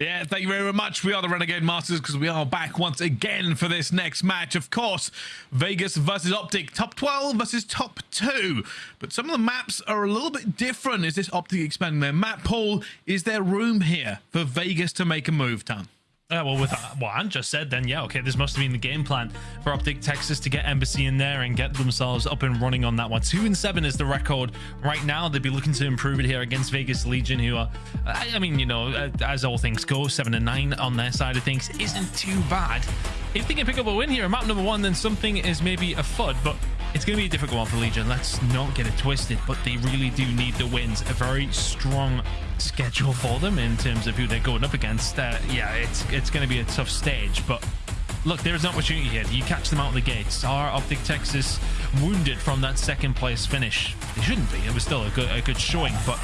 Yeah, thank you very much. We are the Renegade Masters because we are back once again for this next match. Of course, Vegas versus Optic, top 12 versus top 2. But some of the maps are a little bit different. Is this Optic expanding their map pool? Is there room here for Vegas to make a move, Tan? Uh, well, with uh, what Ant just said, then yeah, okay, this must have been the game plan for Optic Texas to get Embassy in there and get themselves up and running on that one. Two and seven is the record right now. They'd be looking to improve it here against Vegas Legion, who are, I, I mean, you know, uh, as all things go, seven and nine on their side of things isn't too bad. If they can pick up a win here map number one, then something is maybe a FUD, but it's going to be a difficult one for Legion. Let's not get it twisted, but they really do need the wins. A very strong schedule for them in terms of who they're going up against. Uh, yeah, it's it's going to be a tough stage, but look, there is an opportunity here. You catch them out of the gates. Are Optic Texas wounded from that second place finish? They shouldn't be. It was still a good a good showing, but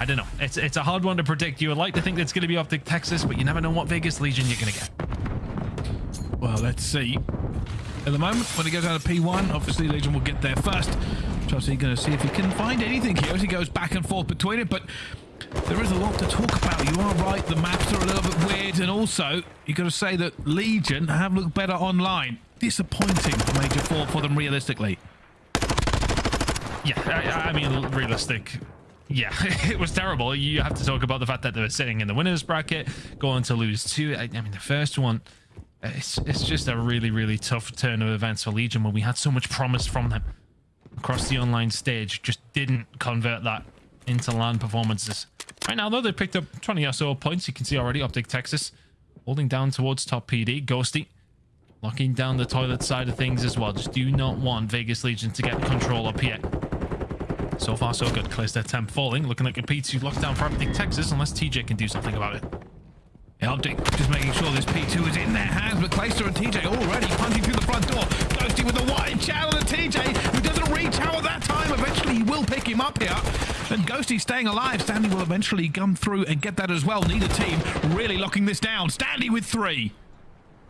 I don't know. It's it's a hard one to predict. You would like to think it's going to be Optic Texas, but you never know what Vegas Legion you're going to get. Well, let's see. At the moment, when he goes out of P1, obviously Legion will get there first. Chelsea going to see if he can find anything here as he goes back and forth between it, but there is a lot to talk about. You are right, the maps are a little bit weird, and also, you've got to say that Legion have looked better online. Disappointing Major 4 for them realistically. Yeah, I, I mean, realistic. Yeah, it was terrible. You have to talk about the fact that they were sitting in the winners bracket, going to lose two. I, I mean, the first one, it's, it's just a really, really tough turn of events for Legion when we had so much promise from them across the online stage. Just didn't convert that into land performances. Right now, though, they've picked up 20 or so points. You can see already Optic Texas holding down towards top PD. Ghosty locking down the toilet side of things as well. Just do not want Vegas Legion to get control up here. So far, so good. Clears their temp falling. Looking like a P2 lockdown for Optic Texas, unless TJ can do something about it. Yeah, Optic just making sure this P2 is in their hands, but Clayster and TJ already punching through the front door. Ghosty with the wide channel and TJ, at that time. Eventually, he will pick him up here. And Ghosty staying alive. Standy will eventually come through and get that as well. Neither team really locking this down. Standy with three.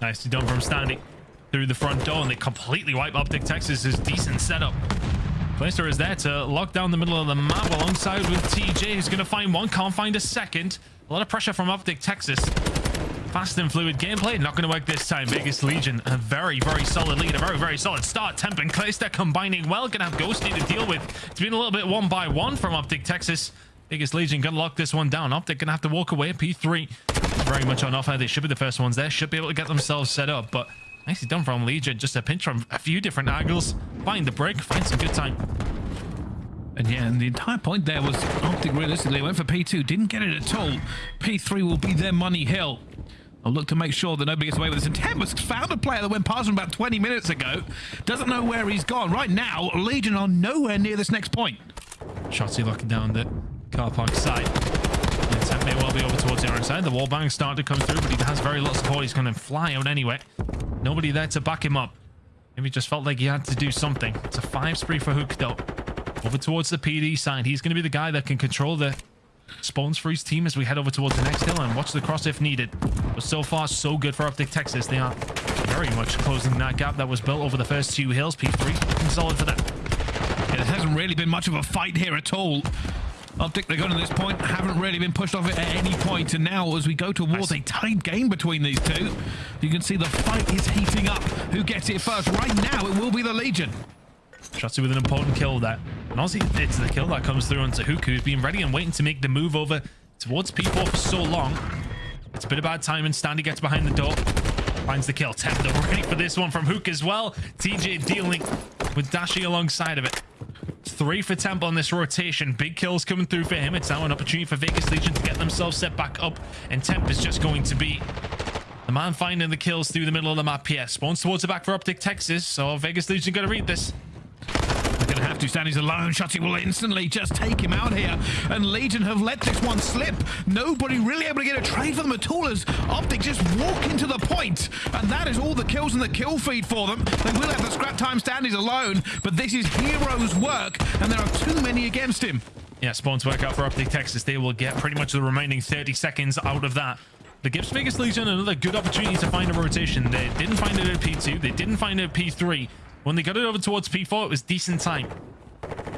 Nicely done from Standy through the front door, and they completely wipe Optic Texas's decent setup. Clayster is there to lock down the middle of the map alongside with TJ, who's going to find one, can't find a second. A lot of pressure from Optic Texas. Fast and fluid gameplay. Not going to work this time. Vegas Legion, a very, very solid lead. A very, very solid start. Temp and Clayster combining well. Going to have Ghosty to deal with. It's been a little bit one by one from Optic Texas. Vegas Legion going to lock this one down. Optic going to have to walk away. P3 very much on offer. They should be the first ones there. Should be able to get themselves set up. But nicely done from Legion. Just a pinch from a few different angles. Find the break. Find some good time. And yeah, and the entire point there was Optic realistically went for P2, didn't get it at all. P3 will be their money hill. I'll look to make sure that nobody gets away with this. And Tempest found a player that went past him about 20 minutes ago. Doesn't know where he's gone. Right now, Legion are nowhere near this next point. Shotzzy locking down the car park side. The may well be over towards the other side. The wall bang starting to come through, but he has very little support. He's going to fly out anyway. Nobody there to back him up. Maybe just felt like he had to do something. It's a five spree for Huke, though. Over towards the PD side. He's going to be the guy that can control the spawns for his team as we head over towards the next hill and watch the cross if needed. But so far, so good for Optic Texas. They are very much closing that gap that was built over the first two hills. P3 solid for them. Yeah, there hasn't really been much of a fight here at all. Optic, they're going to this point, haven't really been pushed off it at any point, and now as we go towards a tight game between these two, you can see the fight is heating up. Who gets it first? Right now, it will be the Legion. Shotzzy with an important kill there. Honestly, it's the kill that comes through onto Huke, who's been ready and waiting to make the move over towards P4 for so long. It's a bit of bad timing. Standy gets behind the door. Finds the kill. Temp though ready for this one from Huke as well. TJ dealing with Dashy alongside of it. Three for Temp on this rotation. Big kills coming through for him. It's now an opportunity for Vegas Legion to get themselves set back up. And Temp is just going to be the man finding the kills through the middle of the map here. Spawns towards the back for Optic Texas. So Vegas Legion got to read this. Going to have to. Standy's alone. Shotzzy will instantly just take him out here. And Legion have let this one slip. Nobody really able to get a trade for them at all as Optic just walk into the point. And that is all the kills in the kill feed for them. They will have the scrap time Standy's alone. But this is hero's work. And there are too many against him. Yeah, spawns work out for Optic Texas. They will get pretty much the remaining 30 seconds out of that. The gives Vegas Legion another good opportunity to find a rotation. They didn't find it at P2. They didn't find it at P3. When they got it over towards P4, it was decent time.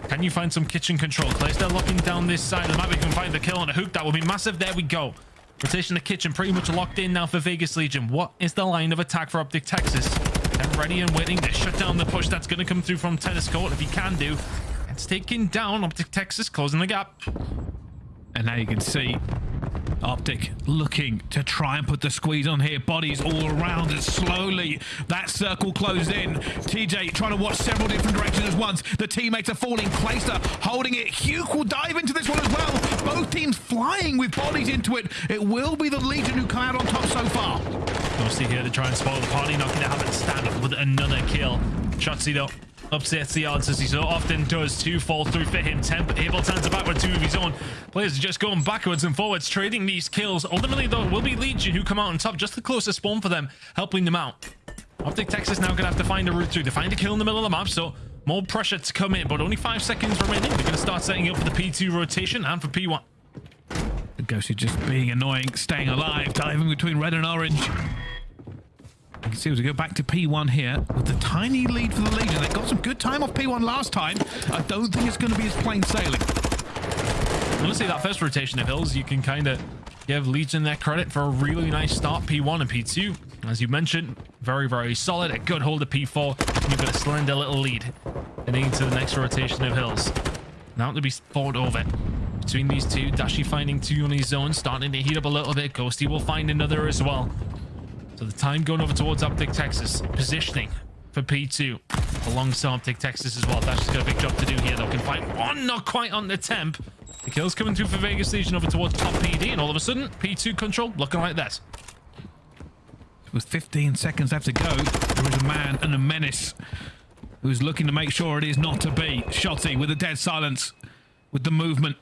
Can you find some kitchen control? Clayster locking down this side of the map. We can find the kill on a hook. That will be massive. There we go. Rotation the kitchen pretty much locked in now for Vegas Legion. What is the line of attack for Optic Texas? They're ready and waiting to shut down the push that's going to come through from tennis court if he can do. It's taking down Optic Texas, closing the gap. And now you can see Optic looking to try and put the squeeze on here. Bodies all around and slowly that circle closed in. TJ trying to watch several different directions at once. The teammates are falling. Clayster holding it. Huke will dive into this one as well. Both teams flying with bodies into it. It will be the Legion who come out on top so far. Mostly here to try and spoil the party, not going to have it stand up with another kill. Shotzzy though upsets the odds as he so often does. Two fall through for him. Temp able turns back with two of his own. Players are just going backwards and forwards, trading these kills. Ultimately, though, will be Legion who come out on top. Just the closest spawn for them, helping them out. Optic Texas now going to have to find a route through to find a kill in the middle of the map. So more pressure to come in, but only five seconds remaining. They're going to start setting up for the P2 rotation and for P1. The Ghost is just being annoying, staying alive, diving between red and orange. You can see as we go back to P1 here with the tiny lead for the Legion. They got some good time off P1 last time. I don't think it's going to be as plain sailing. Honestly, that first rotation of hills, you can kind of give Legion their credit for a really nice start P1 and P2. As you mentioned, very, very solid. A good hold of P4. And you've got a slender little lead heading into the next rotation of hills. Now to be fought over between these two. Dashy finding two on his own, starting to heat up a little bit. Ghosty will find another as well. So the time going over towards Optic Texas. Positioning for P2 alongside Optic Texas as well. That's just got a big job to do here though. Can find one, not quite on the temp. The kill's coming through for Vegas Legion over towards top PD, and all of a sudden, P2 control looking like that. With 15 seconds left to go, there is a man and a menace who's looking to make sure it is not to be. Shotzzy with a dead silence, with the movement.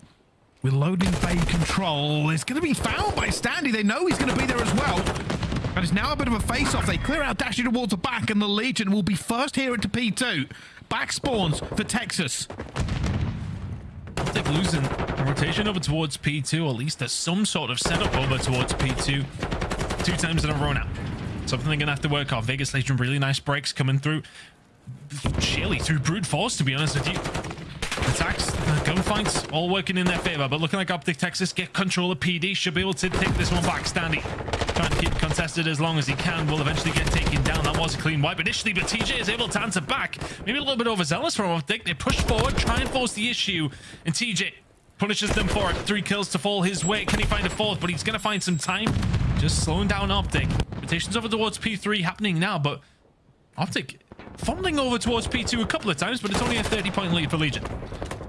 With loading bay control, it's going to be found by Standy. They know he's going to be there as well. And it's now a bit of a face-off. They clear out Dashy towards the back, and the Legion will be first here into P2. Back spawns for Texas. Optic losing the rotation over towards P2. At least there's some sort of setup over towards P2. Two times in a row now. Something they're going to have to work on. Vegas Legion, really nice breaks coming through. Surely through brute force, to be honest with you. Attacks, gunfights, all working in their favor. But looking like Optic Texas get control of PD. Should be able to take this one back. Standy trying to keep contested as long as he can. Will eventually get taken down. That was a clean wipe initially, but TJ is able to answer back. Maybe a little bit overzealous from Optic. They push forward, try and force the issue. And TJ punishes them for it. Three kills to fall his way. Can he find a fourth? But he's going to find some time. Just slowing down Optic. Rotations over towards P3 happening now, but Optic fumbling over towards P2 a couple of times, but it's only a 30-point lead for Legion.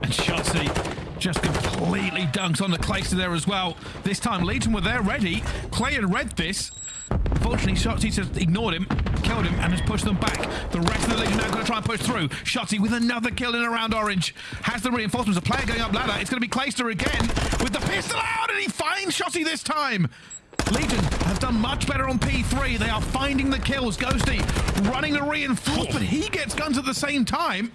And Shotzzy just completely dunks on the Clayster there as well. This time, Legion were there ready. Clay had read this. Unfortunately, Shotzzy just ignored him, killed him, and has pushed them back. The rest of the Legion now going to try and push through. Shotzzy with another kill in around Orange. Has the reinforcements. A player going up ladder. It's going to be Clayster again with the pistol out, and he finds Shotzzy this time. Legion have done much better on P3. They are finding the kills. Ghosty running the reinforce, but he gets guns at the same time.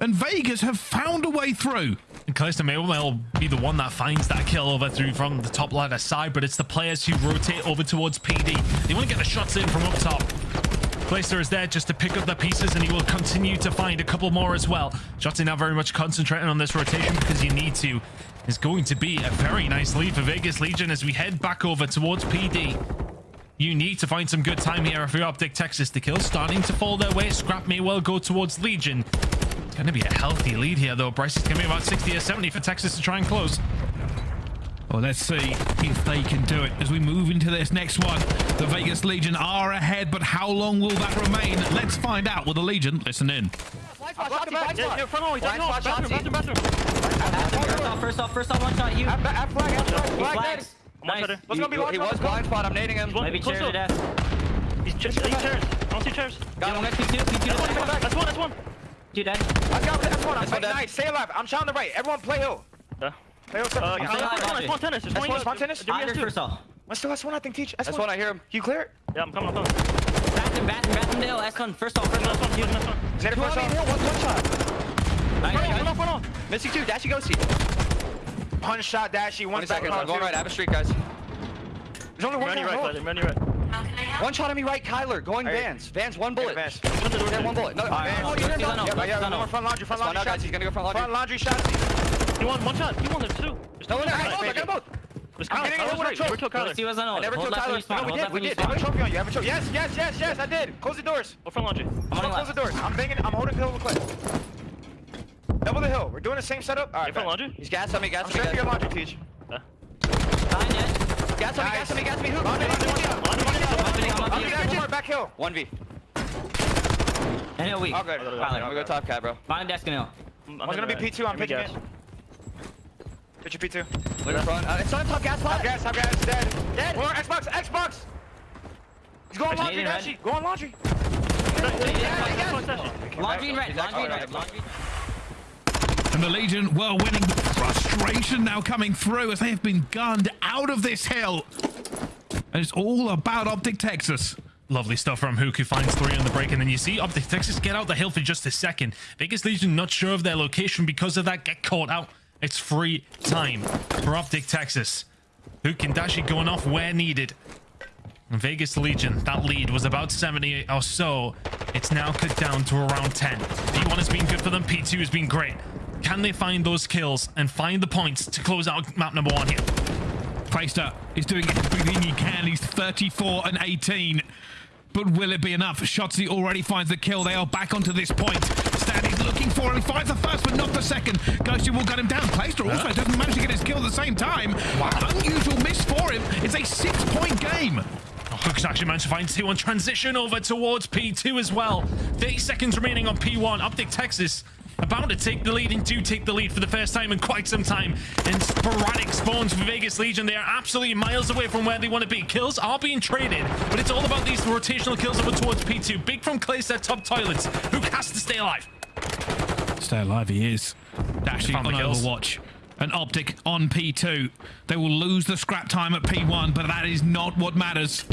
And Vegas have found a way through. And Clayster may well be the one that finds that kill over through from the top ladder side, but it's the players who rotate over towards PD. They want to get the shots in from up top. Clayster is there just to pick up the pieces, and he will continue to find a couple more as well. Shots now very much concentrating on this rotation because you need to is going to be a very nice lead for Vegas Legion as we head back over towards PD. You need to find some good time here for Optic Texas. The kills starting to fall their way. Scrap may well go towards Legion. Going to be a healthy lead here, though. Bryce is going to be about 60 or 70 for Texas to try and close. Well, let's see if they can do it as we move into this next one. The Vegas Legion are ahead, but how long will that remain? Let's find out with the Legion. Listen in. First off, first off, one shot, you. F flag, F flag, He flag. flags. Nice. Go be He was blind spot. I'm nading him. Maybe chair to death. He's he's chairs. I don't see chairs. Got one, P2, P2 to death. That's one, that's one. Two dead. I got that's one. I'm one dead. nice. Stay alive. I'm shouting the right. Everyone play hill. Yeah. Play hill. Uh, I'm still alive, there's Audrey. one tennis. There's That's one one spontaneous? Give me Under S2. first off. Let's do S1. I think teach. That's S1. one, I hear him. You clear it? Yeah, I'm coming, I'm coming. Bathroom, bathroom, bathroom, Dale. S1, first off, first That's off. one, he's next one. Nade it Two first on me. Hill. off. One one shot. Nice, Run nice. off, run off. Missy two. Dashy go see. Punch shot. Dashy. One back. seconds. I'm going right. I have a streak, guys. There's only one Running guy. right, Hold. Tyler. Running right. One shot on me right. Kyler going Alright. Vans. Vans. One bullet. Vans. Open the door. Yeah, one bullet. No, Alright, Vans. oh, you're you're done. done. Yeah, You're yeah. done. One more front laundry. Front That's one laundry out, guys. shots. He's gonna go front Front laundry. laundry shots. You want one shot. You want it too. No, no, I got Right, both. I right. got both. It's I'm Kyler. getting a Kyler's little right. choke. Never kill Kyler. Lucy was on I ult. never Hold killed left when Tyler. you spawn. No, we did. We did. I have a spawn. trophy on you. I have a trophy. Yes, yes, yes, yes. I did. Close the doors. Go front laundry. I'm Don't running close the doors. I'm banging. I'm holding hill cliff. Double the hill. We're doing the same setup. All You right. front laundry? He's gas on me, gas on me, straight for your laundry, teach. Yeah. Behind it. gas on me, gas on me, gas on me. Who? One more back hill. 1v. And hill weak. All good. Okay. I'm gonna go top cat, bro. Bottom desk and hill. I'm One's gonna be P2. I'm right. Give it. gas. Pitch your P2. Wait in front. Uh, it's on top gas Top spot. gas, top gas. Dead. Dead. More Xbox, Xbox. He's going laundry, Canadian red. Dashy. Go on laundry. That's one session. Laundry in red. Laundry in red. Laundry. And the Legion were winning. Frustration now coming through as they have been gunned out of this hill. And it's all about Optic Texas. Lovely stuff from Huke, who finds three on the break. And then you see Optic Texas get out the hill for just a second. Vegas Legion not sure of their location because of that, get caught out. It's free time for Optic Texas. Hook and Dashy going off where needed. Vegas Legion, that lead was about 70 or so. It's now cut down to around 10. P1 has been good for them. P2 has been great. Can they find those kills and find the points to close out map number one here? Clayster is doing everything he can. He's 34 and 18. But will it be enough? Shotzzy already finds the kill. They are back onto this point. Standy's looking for him. He finds the first, but not the second. Ghosty will gun him down. Clayster also doesn't manage to get his kill at the same time. Unusual miss for him. It's a six-point game. Oh, Huke's actually managed to find two on transition over towards P2 as well. 30 seconds remaining on P1. Optic Texas about to take the lead and do take the lead for the first time in quite some time. And sporadic spawns for Vegas Legion. They are absolutely miles away from where they want to be. Kills are being traded, but it's all about these rotational kills over towards P2. Big from Clayster, top toilets. who has to stay alive. Stay alive, he is. Dashing on the kills. Overwatch. An optic on P2. They will lose the scrap time at P1, but that is not what matters.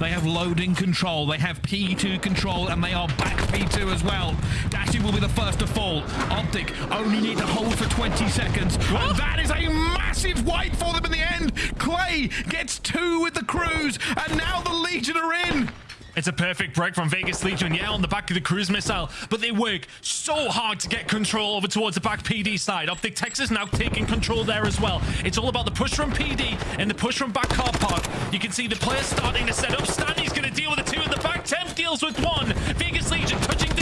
They have loading control, they have P2 control, and they are back P2 as well. Dashy will be the first to fall. Optic only need to hold for 20 seconds. And that is a massive wipe for them in the end. Clay gets two with the cruise, and now the Legion are in. It's a perfect break from Vegas Legion, yeah, on the back of the cruise missile, but they work so hard to get control over towards the back PD side. Optic Texas now taking control there as well. It's all about the push from PD and the push from back car park. You can see the players starting to set up. Standy's going to deal with the two in the back. Temp deals with one. Vegas Legion touching.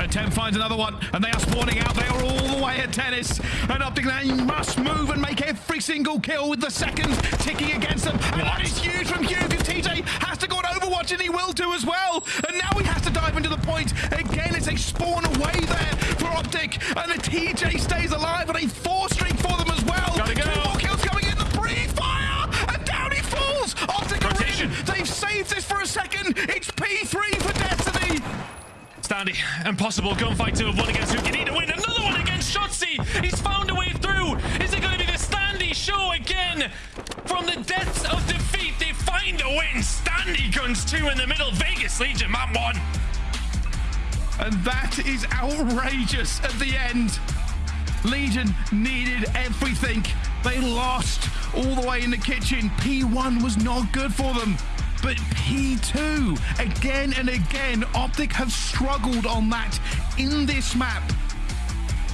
But 10 finds another one, and they are spawning out. They are all the way at tennis. And Optic Lane must move and make every single kill with the seconds ticking against them. And that is huge from Huke, because TJ has to go on Overwatch, and he will do as well. And now he has to dive into the point. Again, it's a spawn away there for Optic. And the TJ stays alive, and a four streak for them as well. Gotta go. Two more kills coming in. The pre-fire, and down he falls. Optic are Rotation. in. They've saved this for a second. It's P3 for Destiny. Standy, impossible gunfight to have won against Huke. You need to win another one against Shotzzy. He's found a way through. Is it going to be the Standy show again? From the depths of defeat, they find a win. Standy guns two in the middle. Vegas Legion, map one. And that is outrageous at the end. Legion needed everything. They lost all the way in the kitchen. P1 was not good for them. But P2, again and again, Optic have struggled on that in this map.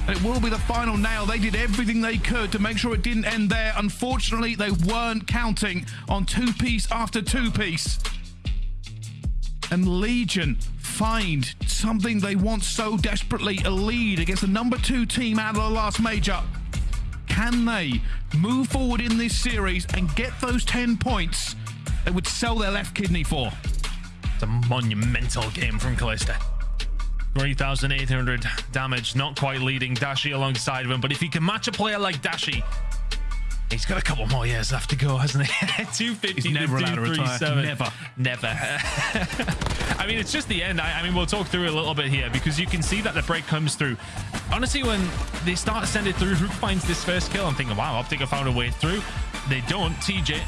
And it will be the final nail. They did everything they could to make sure it didn't end there. Unfortunately, they weren't counting on two piece after two piece and Legion find something they want so desperately a lead against the number two team out of the last major. Can they move forward in this series and get those 10 points they would sell their left kidney for? It's a monumental game from Clayster. 3,800 damage, not quite leading Dashy alongside of him, but if he can match a player like Dashy, he's got a couple more years left to go, hasn't he? 250 He's never allowed to retire. 237. Never. Never. I mean, it's just the end. I, I mean, we'll talk through a little bit here because you can see that the break comes through. Honestly, when they start to send it through, Rook finds this first kill. I'm thinking, wow, Optic have found a way through. They don't. TJ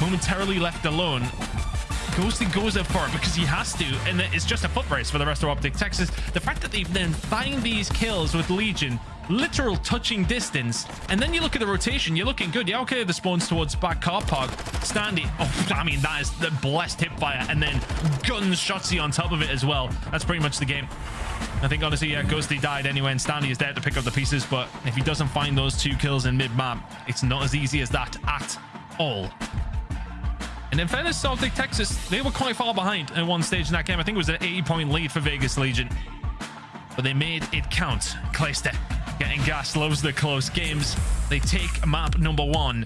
momentarily left alone. Ghosty goes up for it because he has to, and it's just a foot race for the rest of Optic Texas. The fact that they then find these kills with Legion, literal touching distance, and then you look at the rotation, you're looking good. Yeah, okay, the spawns towards back car park. Standy, oh, I mean, that is the blessed hip fire, and then guns Shotzzy on top of it as well. That's pretty much the game. I think honestly, yeah, Ghosty died anyway, and Standy is there to pick up the pieces. But if he doesn't find those two kills in mid-map, it's not as easy as that at all. And in fairness, Optic Texas, they were quite far behind at one stage in that game. I think it was an 80-point lead for Vegas Legion. But they made it count. Clayster getting gas, loves the close games. They take map number one.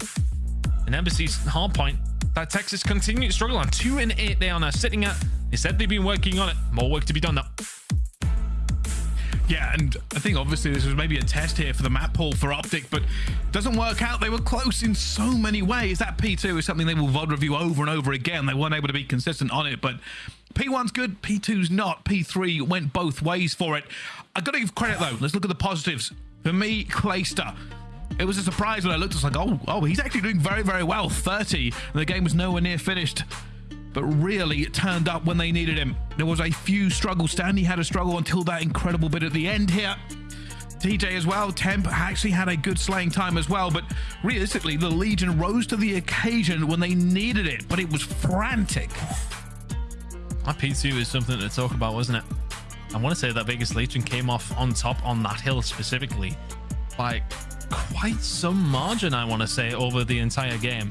And Embassy's hard point that Texas continue to struggle on. Two and eight they are now sitting at. They said they've been working on it. More work to be done though. Yeah, and I think obviously this was maybe a test here for the map pool for Optic, but doesn't work out. They were close in so many ways. That P2 is something they will VOD review over and over again. They weren't able to be consistent on it, but P1's good, P2's not. P3 went both ways for it. I got to give credit though. Let's look at the positives. For me, Clayster. It was a surprise when I looked. It's like, oh, oh, he's actually doing very, very well. 30, and the game was nowhere near finished but really it turned up when they needed him. There was a few struggles. Standy had a struggle until that incredible bit at the end here. TJ as well, Temp actually had a good slaying time as well, but realistically, the Legion rose to the occasion when they needed it, but it was frantic. That P2 is something to talk about, wasn't it? I want to say that Vegas Legion came off on top on that hill specifically by quite some margin, I want to say, over the entire game.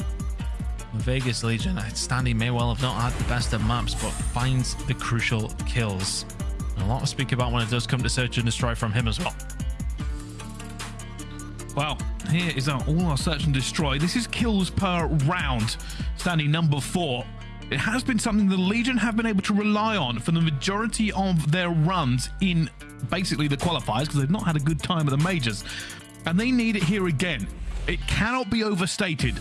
Vegas Legion, uh, Standy may well have not had the best of maps, but finds the crucial kills. And a lot to speak about when it does come to search and destroy from him as well. Well, here is our, all our search and destroy. This is kills per round, standing number four. It has been something the Legion have been able to rely on for the majority of their runs in basically the qualifiers because they've not had a good time at the majors. And they need it here again. It cannot be overstated.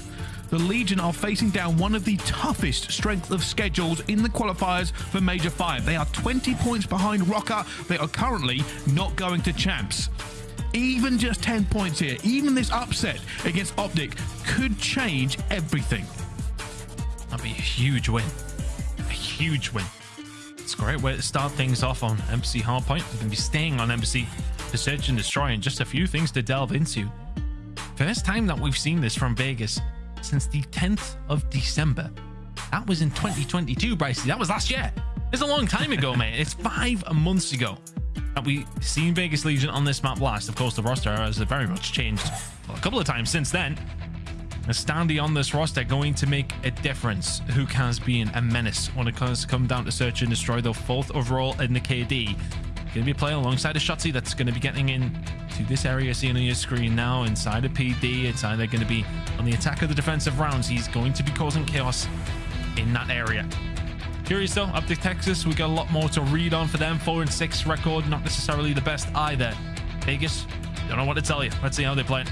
The Legion are facing down one of the toughest strength of schedules in the qualifiers for Major 5. They are 20 points behind ROKKR. They are currently not going to champs. Even just 10 points here, even this upset against Optic could change everything. That'd be a huge win. A huge win. It's a great way to start things off on Embassy Hardpoint. We're going to be staying on Embassy to search and destroy and just a few things to delve into. First time that we've seen this from Vegas since the 10th of December. That was in 2022, Brycey. That was last year. It's a long time ago, mate. It's five months ago that we seen Vegas Legion on this map last. Of course, the roster has very much changed well, a couple of times since then. A Standy on this roster going to make a difference. Huke has been a menace when it comes to come down to search and destroy the fourth overall in the KD. Going to be playing alongside a Shotzzy that's going to be getting in to this area seen on your screen now inside a PD. It's either going to be on the attack of the defensive rounds. He's going to be causing chaos in that area. Curious though, up to Texas, we got a lot more to read on for them. Four and six record, not necessarily the best either. Vegas, don't know what to tell you. Let's see how they play.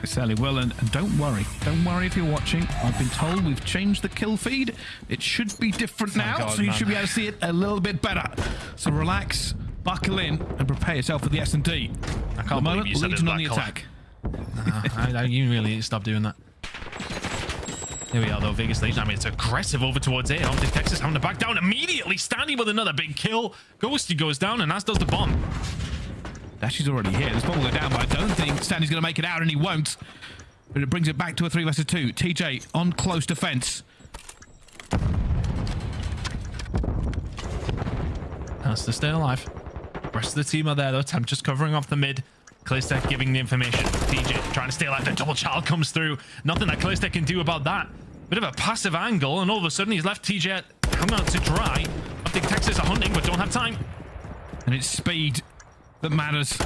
I certainly will, and, and don't worry. Don't worry if you're watching. I've been told we've changed the kill feed. It should be different now, God, so you man. should be able to see it a little bit better. So relax, buckle in, and prepare yourself for the S&D. I can't believe you said Legion on the colour. attack. Nah, I, I, you really need to stop doing that. Here we are, though. Vegas Legion. I mean, it's aggressive over towards A. Optic Texas having to back down immediately. Standy with another big kill. Ghosty goes down, and as does the bomb. Dashy's already here. This bomb will go down, but I don't think Standy's going to make it out, and he won't. But it brings it back to a 3 versus 2. TJ on close defense. Has to stay alive. Rest of the team are there, though. Temp just covering off the mid. Clayster giving the information. TJ trying to stay alive. The double child comes through. Nothing that Clayster can do about that. Bit of a passive angle, and all of a sudden he's left TJ hung out to dry. I think Texas are hunting, but don't have time. And it's speed that matters.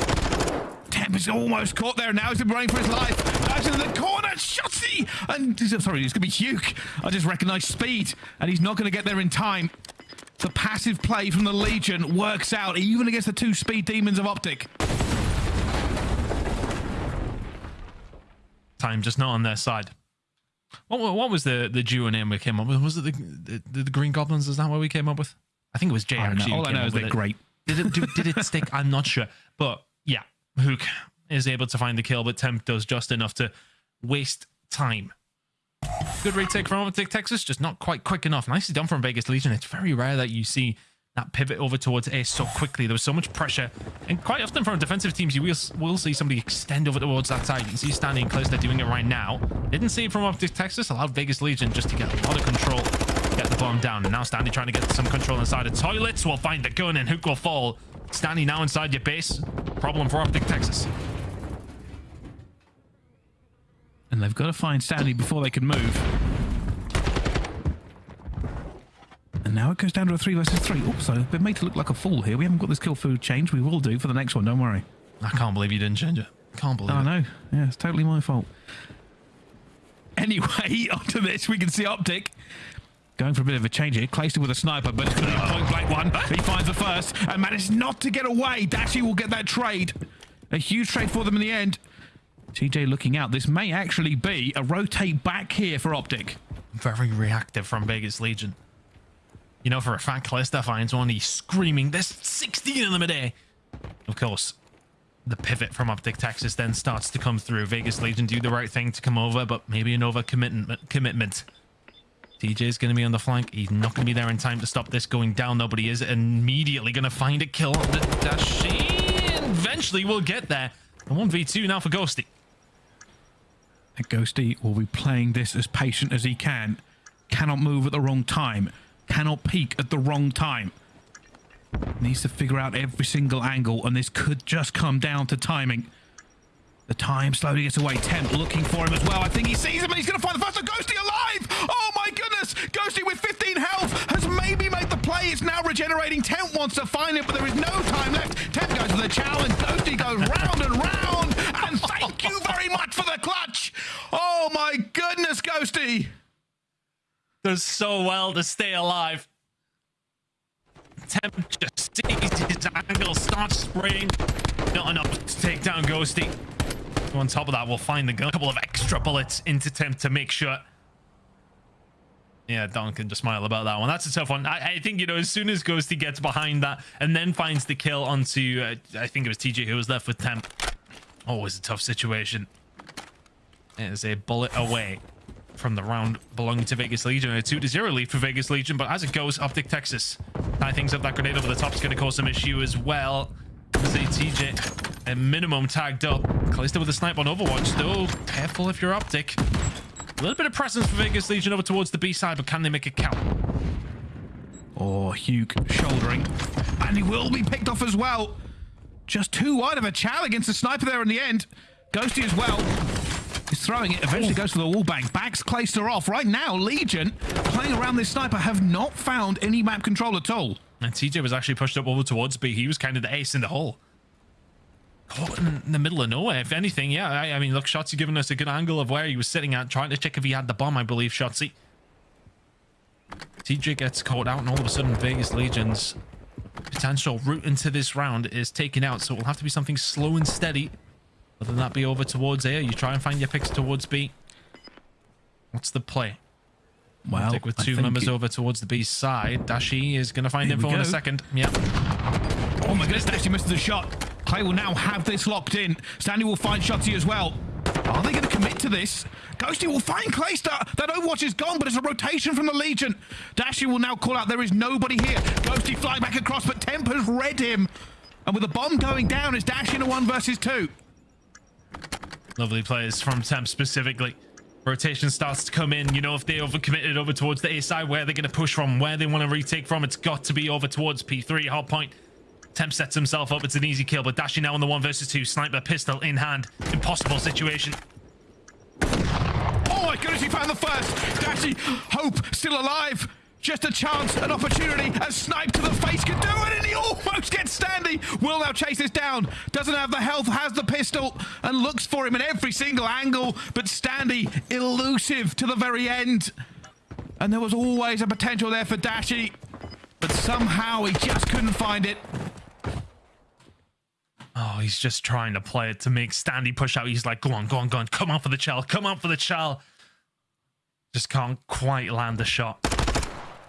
Temp is almost caught there now. He's been running for his life. Out into the corner. Shotty! And sorry, it's going to be Huke. I just recognize speed, and he's not going to get there in time. The passive play from the Legion works out even against the two speed demons of Optic. Time just not on their side. What, what was the the duo name we came up with? Was it the, the the Green Goblins? Is that what we came up with? I think it was Jay. I actually All I know is they're it. great. Did it do, did it stick? I'm not sure. But yeah, Huke is able to find the kill, but Temp does just enough to waste time. Good retake from Optic Texas, just not quite quick enough. Nicely done from Vegas Legion. It's very rare that you see that pivot over towards A so quickly. There was so much pressure. And quite often from defensive teams, you will, will see somebody extend over towards that side. You can see standing close. They're doing it right now. Didn't see it from Optic Texas. Allowed Vegas Legion just to get a lot of control. Get the bomb down. And now Standy trying to get some control inside the toilets. We'll find the gun and Huke will fall. Standy now inside your base. Problem for Optic Texas. And they've got to find Standy before they can move. And now it goes down to a three versus three. Also, been made to look like a fool here. We haven't got this kill food change. We will do for the next one. Don't worry. I can't believe you didn't change it. Can't believe I it. know. Yeah, it's totally my fault. Anyway, onto this, we can see Optic going for a bit of a change here. Clayster with a sniper, but it's going to be a point blank one. He finds the first and manages not to get away. Dashy will get that trade. A huge trade for them in the end. TJ looking out. This may actually be a rotate back here for Optic. Very reactive from Vegas Legion. You know, for a fact, Clayster finds one. He's screaming, there's 16 of them a day. Of course, the pivot from Optic Texas then starts to come through. Vegas Legion do the right thing to come over, but maybe an over commitment. commitment. TJ is going to be on the flank. He's not going to be there in time to stop this going down, though, but he is immediately going to find a kill the Dashy. Eventually, we'll get there. A 1v2 now for Ghosty. Ghosty will be playing this as patient as he can. Cannot move at the wrong time. Cannot peek at the wrong time. Needs to figure out every single angle, and this could just come down to timing. The time slowly gets away. Temp looking for him as well. I think he sees him and he's going to find the first. Ghosty alive! Oh my goodness! Ghosty with 15 health has maybe made the play. It's now regenerating. Temp wants to find him, but there is no time left. Temp does so well to stay alive. Temp just sees his angle, starts spraying. Not enough to take down Ghosty. On top of that, we'll find the gun. A couple of extra bullets into Temp to make sure. Yeah, Don can just smile about that one. That's a tough one. I, I think, you know, as soon as Ghosty gets behind that and then finds the kill onto, uh, I think it was TJ who was left with Temp. Always a tough situation. It is a bullet away from the round belonging to Vegas Legion. A 2 to 0 lead for Vegas Legion, but as it goes, Optic Texas tie things up. That grenade over the top is going to cause some issue as well. A TJ, a minimum tagged up. Clayster with a snipe on Overwatch, though. Careful if you're Optic. A little bit of presence for Vegas Legion over towards the B side, but can they make it count? Oh, Huke shouldering. And he will be picked off as well. Just too wide of a chow against the sniper there in the end. Ghosty as well. He's throwing it. Eventually goes to the wall bang. Backs Clayster off. Right now, Legion, playing around this sniper, have not found any map control at all. And TJ was actually pushed up over towards B. He was kind of the ace in the hole. Caught in the middle of nowhere. If anything, yeah. I, I mean, look, Shotzzy giving us a good angle of where he was sitting at, trying to check if he had the bomb, I believe, Shotzzy. TJ gets caught out, and all of a sudden, Vegas Legion's potential route into this round is taken out. So it will have to be something slow and steady. Whether that be over towards A, or you try and find your picks towards B. What's the play? Well, Stick with two members it- over towards the B side. Dashy is going to find Here we info in a second. Yep. Oh my goodness, actually missed the shot. Clay will now have this locked in. Standy will find Shotzzy as well. Are they going to commit to this? Ghosty will find Clayster. That Overwatch is gone, but it's a rotation from the Legion. Dashy will now call out there is nobody here. Ghosty fly back across, but Temp has read him. And with the bomb going down, it's Dash in a one versus two. Lovely players from Temp specifically. Rotation starts to come in. You know, if they overcommitted over towards the A side, where they're going to push from, where they want to retake from, it's got to be over towards P3. Hard point. Temp sets himself up. It's an easy kill, but Dashy now on the one versus two. Sniper pistol in hand. Impossible situation. Oh my goodness, he found the first. Dashy, Hope, still alive. Just a chance, an opportunity. A snipe to the face can do it, and he almost gets Standy. Will now chase this down. Doesn't have the health, has the pistol, and looks for him in every single angle. But Standy, elusive to the very end. And there was always a potential there for Dashy. But somehow he just couldn't find it. Oh, he's just trying to play it to make Standy push out. He's like, go on, go on, go on. Come on for the chal. Come on for the chal. Just can't quite land the shot.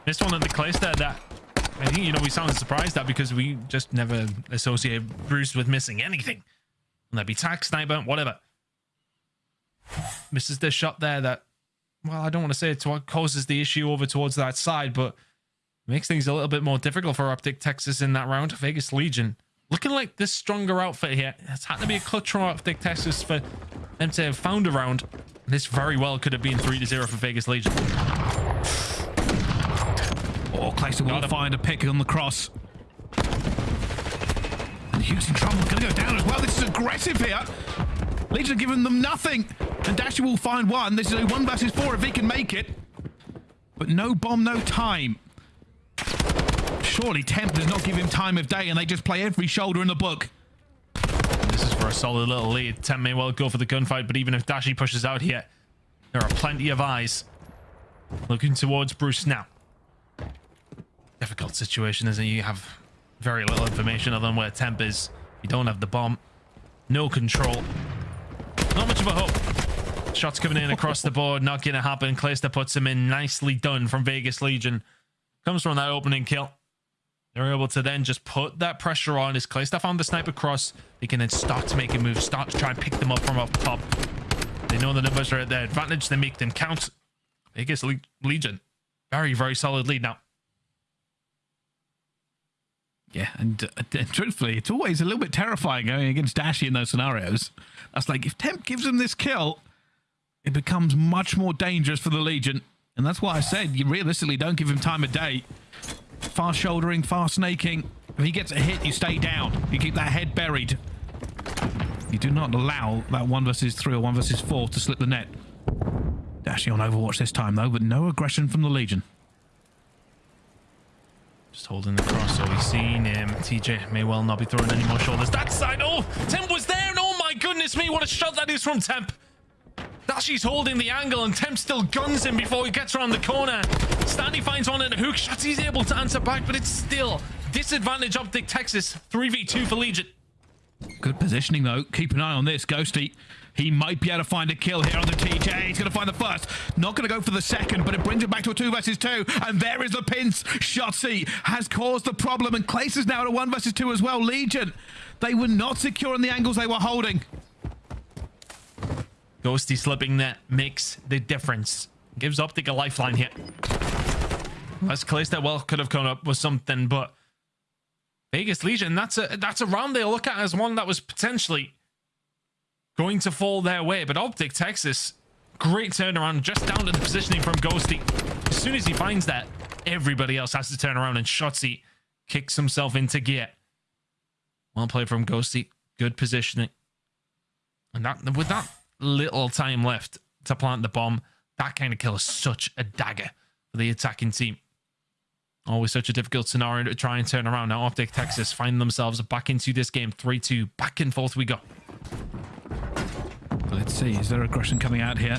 Missed one at the place there that I think, you know, we sounded surprised at because we just never associate Bruce with missing anything. And that'd be tack, sniper, whatever. Misses the shot there that, well, I don't want to say it's what causes the issue over towards that side, but makes things a little bit more difficult for Optic Texas in that round. Vegas Legion looking like this stronger outfit here. It's had to be a clutch from Optic Texas for them to have found a round. This very well could have been 3 to 0 for Vegas Legion. Will Got him. find a pick on the cross. Huke's in trouble. Gonna go down as well. This is aggressive here. Legion are giving them nothing. And Dashy will find one. This is a one versus four if he can make it. But no bomb, no time. Surely Temp does not give him time of day and they just play every shoulder in the book. This is for a solid little lead. Temp may well go for the gunfight, but even if Dashy pushes out here, there are plenty of eyes looking towards Bruce now. Difficult situation, isn't it? You have very little information other than where Temp is. You don't have the bomb. No control. Not much of a hope. Shots coming in across the board. Not going to happen. Clayster puts him in. Nicely done from Vegas Legion. Comes from that opening kill. They're able to then just put that pressure on. As Clayster found the sniper cross, they can then start to make a move. Start to try and pick them up from up top. They know the numbers are at their advantage. They make them count. Vegas Le Legion. Very, very solid lead now. Yeah, and, uh, and truthfully, it's always a little bit terrifying going against Dashy in those scenarios. That's like if Temp gives him this kill, it becomes much more dangerous for the Legion. And that's why I said you realistically don't give him time of day. Fast shouldering, fast snaking. If he gets a hit, you stay down. You keep that head buried. You do not allow that one versus three or one versus four to slip the net. Dashy on Overwatch this time though, but no aggression from the Legion. Just holding the cross, so we've seen him. TJ may well not be throwing any more shoulders. That side, oh, Temp was there, and oh my goodness me, what a shot that is from Temp. Dashy's holding the angle, and Temp still guns him before he gets around the corner. Standy finds one in a hook shot. He's able to answer back, but it's still disadvantage Optic Texas. 3v2 for Legion. Good positioning though. Keep an eye on this. Ghosty. He might be able to find a kill here on the TJ. He's going to find the first. Not going to go for the second, but it brings it back to a two versus two. And there is the pinch. Shotzzy has caused the problem, and Clace is now at a one versus two as well. Legion, they were not secure in the angles they were holding. Ghosty slipping that makes the difference. Gives Optic a lifeline here. As that well could have come up with something, but Vegas Legion, that's a that's a round they look at as one that was potentially going to fall their way. But Optic Texas, great turnaround, just down to the positioning from Ghosty. As soon as he finds that, everybody else has to turn around, and Shotzzy kicks himself into gear. Well played from Ghosty. Good positioning. And that with that little time left to plant the bomb, that kind of kill is such a dagger for the attacking team. Always such a difficult scenario to try and turn around. Now Optic Texas find themselves back into this game. 3-2. Back and forth we go. Let's see. Is there aggression coming out here?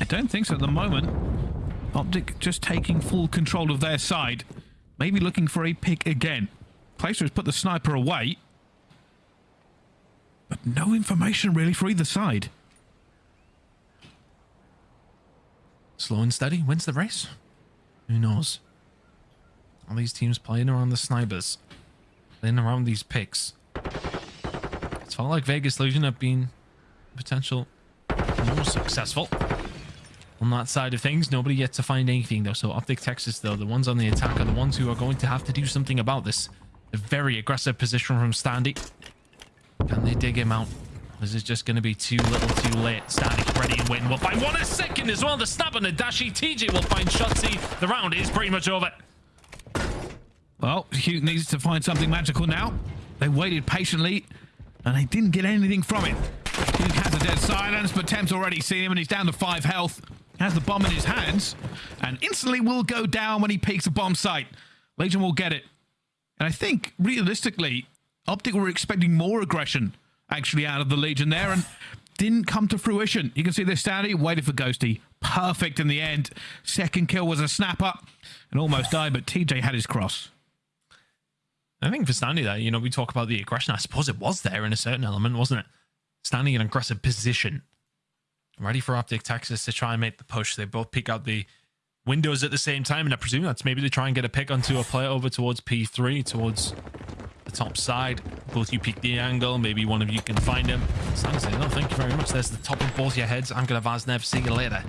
I don't think so at the moment. Optic just taking full control of their side. Maybe looking for a pick again. Placer has put the sniper away. But no information really for either side. Slow and steady wins the race. Who knows? All these teams playing around the snipers. Playing around these picks. It's felt like Vegas Legion have been potential more successful. On that side of things, nobody yet to find anything though. So Optic Texas though, the ones on the attack are the ones who are going to have to do something about this. A very aggressive position from Standy. Can they dig him out? This is just going to be too little too late. Standy ready and waiting. We'll find one a second as well. The snap on the Dashy. TJ will find Shotzzy. The round is pretty much over. Well, Huke needs to find something magical now. They waited patiently, and they didn't get anything from it. Has a dead silence, but Temp's already seen him, and he's down to five health. Has the bomb in his hands, and instantly will go down when he peeks a bomb site. Legion will get it. And I think, realistically, Optic were expecting more aggression, actually, out of the Legion there, and didn't come to fruition. You can see this Standy waited for Ghosty. Perfect in the end. Second kill was a snapper, and almost died, but TJ had his cross. I think for Standy there, you know, we talk about the aggression. I suppose it was there in a certain element, wasn't it? Standing in an aggressive position. Ready for Optic Texas to try and make the push. They both peek out the windows at the same time, and I presume that's maybe they try and get a pick onto a player over towards P3, towards the top side. Both you peek the angle. Maybe one of you can find him. Standy saying, no, thank you very much. There's the top of both your heads. I'm going to Vaznev. See you later.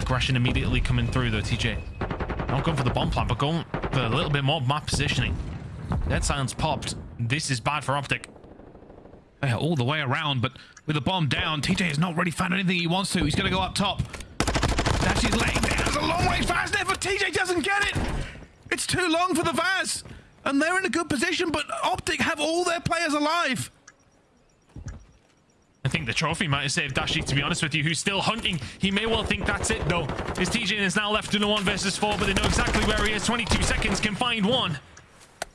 Aggression immediately coming through, though, TJ. Not going for the bomb plant, but going for a little bit more map positioning. That sounds popped. This is bad for Optic. All the way around, but with the bomb down, TJ has not really found anything he wants to. He's going to go up top. Dash is laying. It's a long range Vaz there, but TJ doesn't get it. It's too long for the Vaz. And they're in a good position, but Optic have all their players alive. I think the trophy might have saved Dashy, to be honest with you, who's still hunting. He may well think that's it, though. His TJ is now left in a 1 versus 4, but they know exactly where he is. 22 seconds can find one.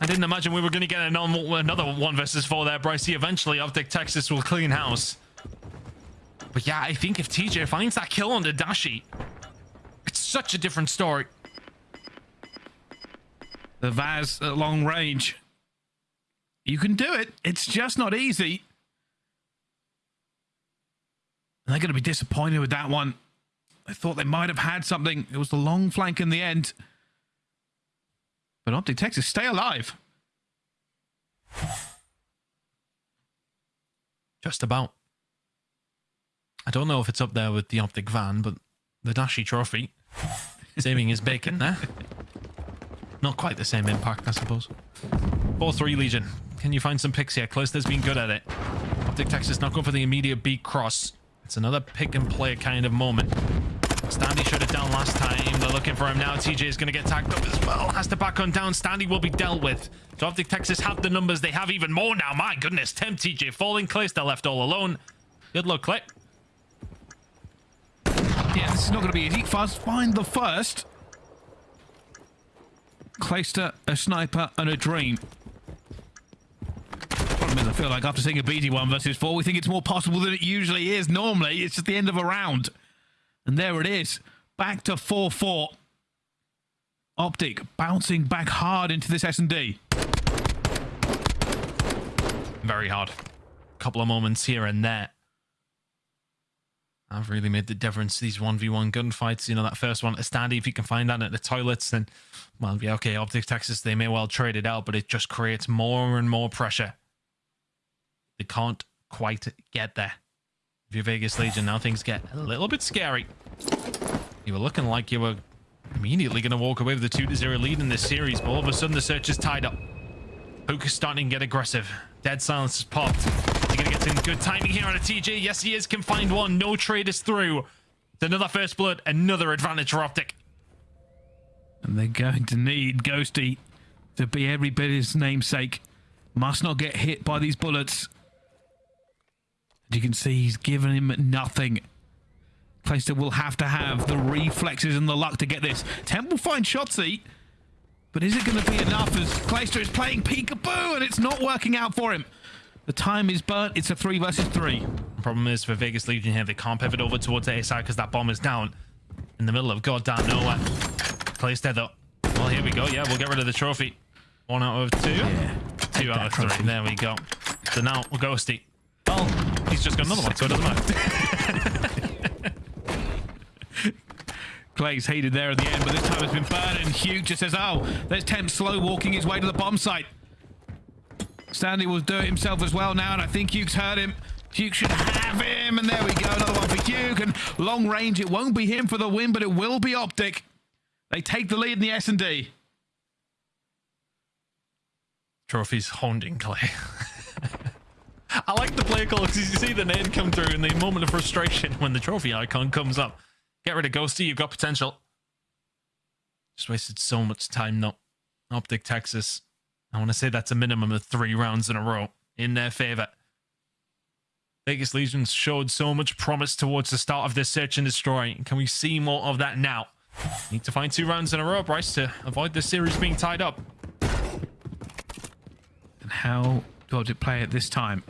I didn't imagine we were going to get another 1 versus 4 there, Brycey. Eventually, Optic Texas will clean house. But yeah, I think if TJ finds that kill on the Dashy, it's such a different story. The Vaz at long range. You can do it. It's just not easy. And they're going to be disappointed with that one. I thought they might have had something. It was the long flank in the end. But Optic Texas, stay alive. Just about. I don't know if it's up there with the Optic van, but the Dashy trophy saving his bacon there. Not quite the same impact, I suppose. 4-3 Legion. Can you find some picks here? Clayster's been good at it. Optic Texas not going for the immediate beat cross. It's another pick and play kind of moment. Standy shut it down last time. They're looking for him now. TJ is going to get tagged up as well. Has to back on down. Standy will be dealt with. So Optic Texas have the numbers. They have even more now. My goodness. Temp TJ falling. Clay's they're left all alone. Good luck, Clay. Yeah, this is not going to be easy. Fuzz, find the first. Clayster, a sniper, and a dream. Problem is, I feel like after seeing a BT one versus four, we think it's more possible than it usually is. Normally, it's just the end of a round. And there it is. Back to 4-4. Optic bouncing back hard into this S&D. Very hard. Couple of moments here and there. I've really made the difference. These 1v1 gunfights, you know, that first one at Standy, if you can find that at the toilets, then, well, yeah, okay, Optic Texas, they may well trade it out, but it just creates more and more pressure. They can't quite get there. If you're Vegas Legion, now things get a little bit scary. You were looking like you were immediately going to walk away with a 2-0 lead in this series, but all of a sudden the search is tied up. Huke is starting to get aggressive. Dead silence has popped. He's going to get some good timing here on a TJ. Yes, he is. Can find one. No trade is through. It's another first blood. Another advantage for Optic. And they're going to need Ghosty to be every bit his namesake. Must not get hit by these bullets. As you can see, he's given him nothing. Clayster will have to have the reflexes and the luck to get this. Temple finds Shotzzy, but is it going to be enough as Clayster is playing peekaboo and it's not working out for him? The time is burnt. It's a three versus three. Problem is for Vegas Legion here, they can't pivot over towards the A side because that bomb is down in the middle of goddamn nowhere. Place dead though. Well, here we go. Yeah, we'll get rid of the trophy. One out of two. Yeah. Two out of trophy. three. There we go. So now we'll Ghosty. Oh, he's just got another one, so it doesn't matter. Clay's heated there at the end, but this time it's been burned, and Huke just says, oh, there's Temp slow walking his way to the bomb site. Standy will do it himself as well now, and I think Huke's heard him. Huke should have him, and there we go, another one for Huke, and long range, it won't be him for the win, but it will be Optic. They take the lead in the S&D. Trophy's hounding Clay. I like the play call because you see the name come through in the moment of frustration when the trophy icon comes up. Get rid of Ghosty, you've got potential. Just wasted so much time though. Optic Texas. I want to say that's a minimum of three rounds in a row in their favor. Vegas Legions showed so much promise towards the start of this search and destroy. Can we see more of that now? Need to find two rounds in a row, Bryce, to avoid this series being tied up. And how Optic play it this time?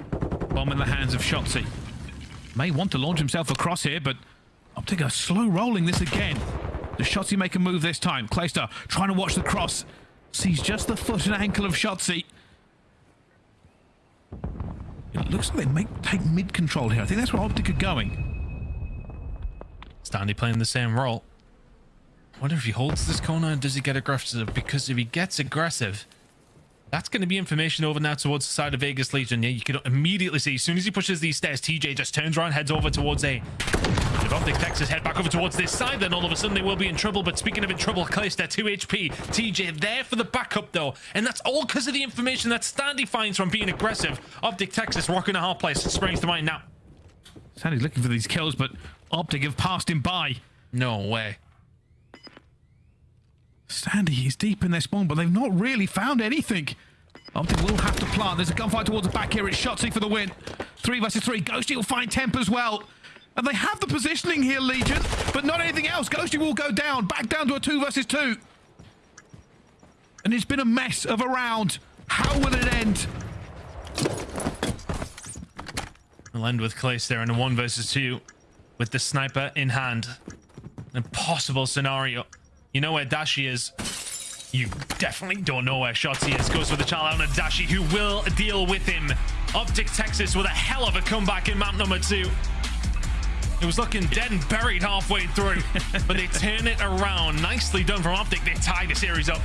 Bomb in the hands of Shotzzy. May want to launch himself across here, but Optic are slow rolling this again. The Shotzzy make a move this time? Clayster trying to watch the cross. Sees just the foot and ankle of Shotzzy. It looks like they may take mid control here. I think that's where Optic are going. Standy playing the same role. I wonder if he holds this corner and does he get aggressive? Because if he gets aggressive, that's going to be information over now towards the side of Vegas Legion. Yeah, you can immediately see as soon as he pushes these stairs, TJ just turns around, heads over towards A. If Optic Texas head back over towards this side, then all of a sudden they will be in trouble. But speaking of in trouble, Clayster 2 HP. TJ there for the backup though. And that's all because of the information that Standy finds from being aggressive. Optic Texas rocking a hard place. Springs to mind now. Standy's looking for these kills, but Optic have passed him by. No way. Standy is deep in their spawn, but they've not really found anything. Optic will have to plant. There's a gunfight towards the back here. It's Shotzzy for the win. Three versus three. Ghosty will find Temp as well. And they have the positioning here, Legion, but not anything else. Ghosty will go down, back down to a two versus two. And it's been a mess of a round. How will it end? We'll end with Clayster in a one versus two with the sniper in hand. Impossible scenario. You know where Dashy is. You definitely don't know where Shotzzy is. Goes for the child out of Dashy, who will deal with him. Optic Texas with a hell of a comeback in map number two. It was looking dead and buried halfway through, but they turn it around. Nicely done from Optic. They tie the series up.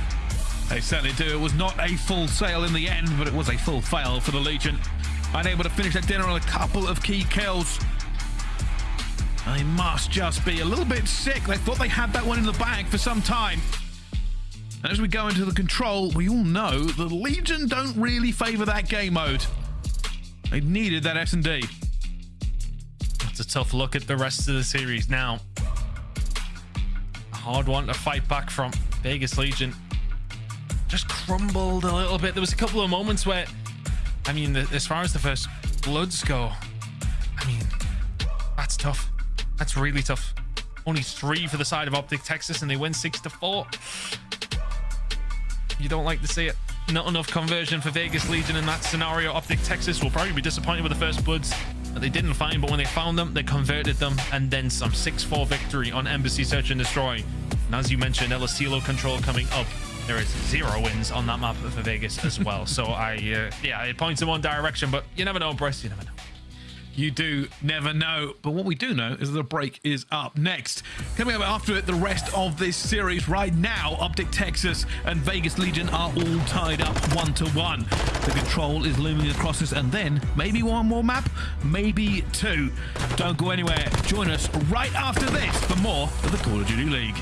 They certainly do. It was not a full sale in the end, but it was a full fail for the Legion. Unable to finish that dinner on a couple of key kills. They must just be a little bit sick. They thought they had that one in the bag for some time. And as we go into the control, we all know the Legion don't really favour that game mode. They needed that S&D. That's a tough look at the rest of the series now. A hard one to fight back from. Vegas Legion just crumbled a little bit. There was a couple of moments where, I mean, the, as far as the first bloods go, I mean, that's tough. That's really tough. Only three for the side of Optic Texas, and they win six to four. You don't like to see it. Not enough conversion for Vegas Legion in that scenario. Optic Texas will probably be disappointed with the first bloods that they didn't find, but when they found them, they converted them, and then some 6-4 victory on Embassy Search and Destroy. And as you mentioned, El Asilo control coming up. There is zero wins on that map for Vegas as well. so I, uh, yeah, it points in one direction, but you never know, Bryce. You never know. You do never know. But what we do know is that the break is up next. Coming up after it, the rest of this series right now, Optic Texas and Vegas Legion are all tied up one to one. The control is looming across us, and then maybe one more map, maybe two. Don't go anywhere. Join us right after this for more of the Call of Duty League.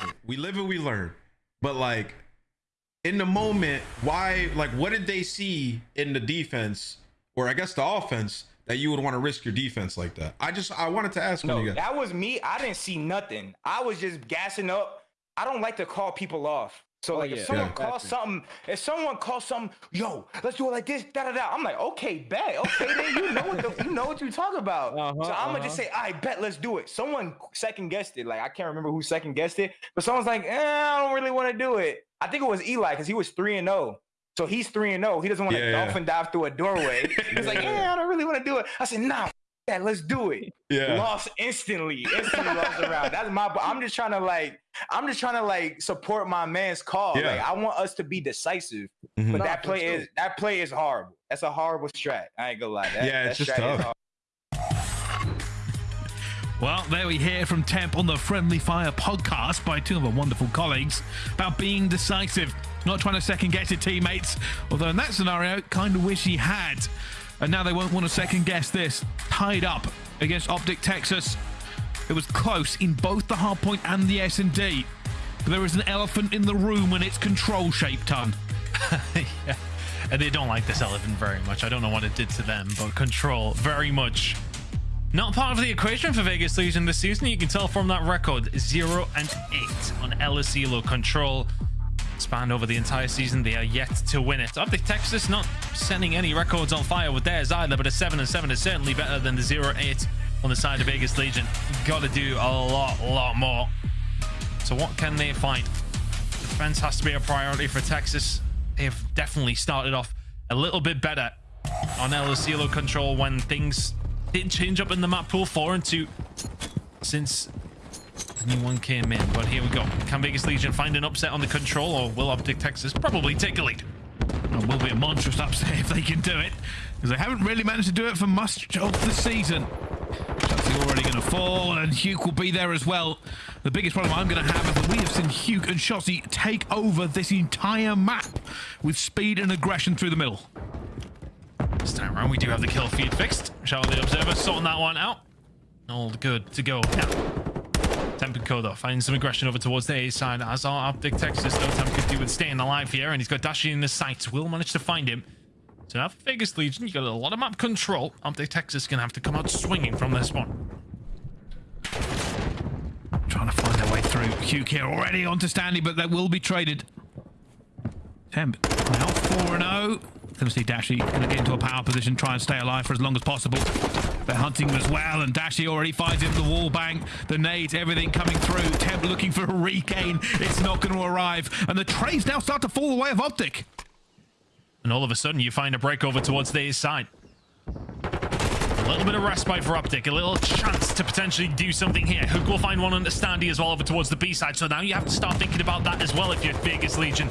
Listen, we live and we learn. But like in the moment, why like what did they see in the defense or I guess the offense that you would want to risk your defense like that? I just I wanted to ask No, you guys. that was me. I didn't see nothing. I was just gassing up. I don't like to call people off. So like yeah. if someone Yeah. calls something, if someone calls something, yo, let's do it like this, da da da. I'm like, okay, bet, okay, then you know what the, you know what you talk about. Uh-huh, so I'm gonna just say, I bet, let's do it. Someone second guessed it. Like I can't remember who second guessed it, but someone's like, eh, I don't really want to do it. I think it was Eli because he was three and zero. So he's three and zero. He doesn't want to Yeah, yeah. dolphin dive through a doorway. He's like, yeah, I don't really want to do it. I said, nah, f- that, let's do it Yeah. lost instantly. Instantly lost the round. That's my. I'm just trying to like. I'm just trying to like support my man's call. Yeah. Like I want us to be decisive. Mhm. But Nah, that play is that play is horrible. That's a horrible strat. I ain't gonna lie. That, Yeah, that it's just strat tough. Well, there we hear from Temp on the Friendly Fire podcast by two of our wonderful colleagues about being decisive, not trying to second guess your teammates. Although in that scenario, kind of wish he had. And now they won't want to second guess this. Tied up against Optic Texas. It was close in both the hardpoint and the S&D. But there is an elephant in the room when it's control shaped ton. yeah. And they don't like this elephant very much. I don't know what it did to them, but control very much not part of the equation for Vegas Legion this season. You can tell from that record 0 and 8 on El Asilo control. Spanned over the entire season, they are yet to win it. Optic Texas not sending any records on fire with theirs either, but a 7 and 7 is certainly better than the 0 8 on the side of Vegas Legion. Got to do a lot, lot more. So, what can they find? Defense has to be a priority for Texas. They've definitely started off a little bit better on El Asilo control when things did change up in the map pool 4 and 2 since the new one came in. But here we go. Can Vegas Legion find an upset on the control or will Optic Texas probably take a lead? It will be a monstrous upset if they can do it, because they haven't really managed to do it for much of the season. Chelsea already going to fall, and Huke will be there as well. The biggest problem I'm going to have is that we have seen Huke and Shotzzy take over this entire map with speed and aggression through the middle. This time around, we do have the kill feed fixed. Out the observer, sorting that one out. All good to go now. Temp and Kodo finding some aggression over towards the A side. As our Optic Texas, though, Temp could do with staying alive here, and he's got Dashy in the sights. Will manage to find him. So now for Vegas Legion, you got a lot of map control. Optic Texas is gonna have to come out swinging from this one. Trying to find their way through. Huke here already onto Standy, but that will be traded. Temp now 4 0. Going to see Dashy going to get into a power position, try and stay alive for as long as possible. They're hunting him as well, and Dashy already finds him. The wall bank, the nades, everything coming through. Temp looking for a regain. It's not going to arrive, and the trades now start to fall away of Optic. And all of a sudden, you find a break over towards the A side. A little bit of respite for Optic, a little chance to potentially do something here. Huke will find one on the standy as well over towards the B side. So now you have to start thinking about that as well if you're Vegas Legion.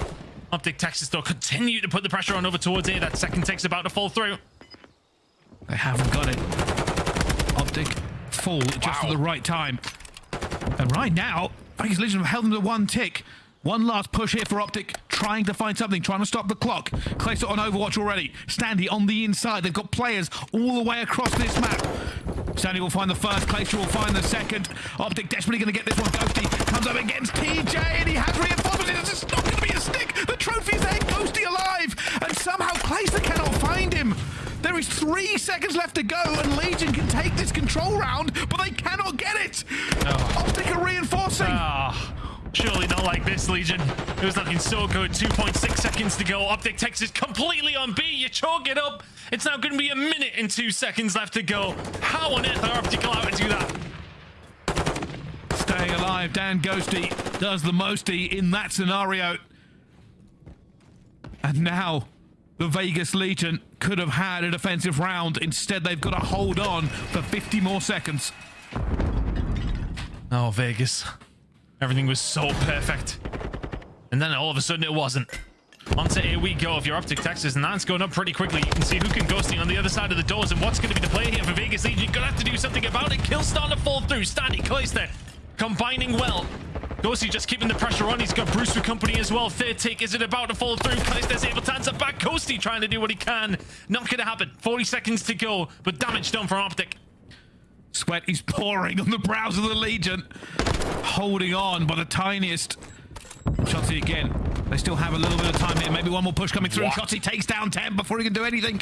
Optic Texas, though, continue to put the pressure on over towards A. That second take's about to fall through. They haven't got it. Optic fall just at the right time. And right now, Vegas Legion have held them to one tick. One last push here for Optic, trying to find something, trying to stop the clock. Clayster on Overwatch already. Standy on the inside. They've got players all the way across this map. Standy will find the first, Clayster will find the second. Optic desperately going to get this one. Ghosty comes up against TJ and he has reinforcements. It's just not going to be a stick. The trophy's there, Ghosty alive. And somehow Clayster cannot find him. There is three seconds left to go, and Legion can take this control round, but they cannot get it. Oh. Optic are reinforcing. Ah, surely not like this, Legion. It was looking so good. 2.6 seconds to go. Optic Texas completely on B. You chalk it up. It's now going to be a minute and two seconds left to go. How on earth are Optic allowed to do that? Staying alive, Dan Ghosty does the mosty in that scenario. And now the Vegas Legion could have had a defensive round. Instead, they've got to hold on for 50 more seconds. Oh, Vegas. Everything was so perfect. And then all of a sudden it wasn't. Onto A we go. If you're Optic Texas, and that's going up pretty quickly. You can see who can ghosting on the other side of the doors and what's going to be the play here for Vegas Legion. Gonna have to do something about it. Kill starting to fall through. Standing close there. Combining well. Ghosty just keeping the pressure on. He's got Bruce with company as well. Third take. Is it about to fall through? Clayster's able to answer back. Ghosty trying to do what he can. Not going to happen. 40 seconds to go, but damage done for Optic. Sweat is pouring on the brows of the Legion. Holding on by the tiniest. Shotzzy again. They still have a little bit of time here. Maybe one more push coming through. What? Shotzzy takes down 10 before he can do anything.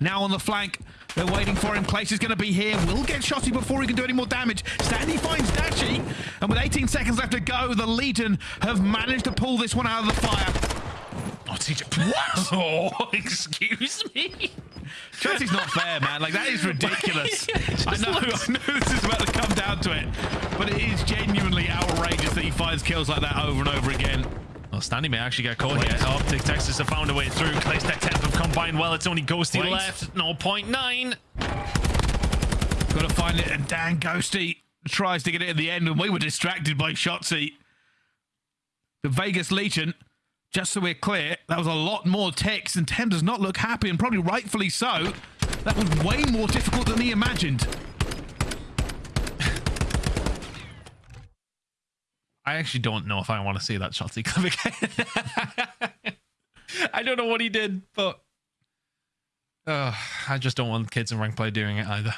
Now on the flank. They're waiting for him. Place is going to be here. Will get Shotzzy before he can do any more damage. Standy finds Dashy. And with 18 seconds left to go, the Legion have managed to pull this one out of the fire. Oh, TJ. What? Oh, excuse me. Chelsea's not fair, man. Like that is ridiculous. I know, I know this is about to come down to it, but it is genuinely outrageous that he finds kills like that over and over again. Well, Standy may actually get caught here. Optic Texas have found a way through. Clay's Tech 10th have combined well. It's only Ghosty Wait. left. 0.9. Got to find it, and Dan Ghosty tries to get it at the end, and we were distracted by Shotzzy. The Vegas Legion, just so we're clear, that was a lot more ticks, and Tem does not look happy, and probably rightfully so. That was way more difficult than he imagined. I actually don't know if I want to see that Shotzzy clip again. I don't know what he did, but uh, I just don't want kids in rank play doing it either.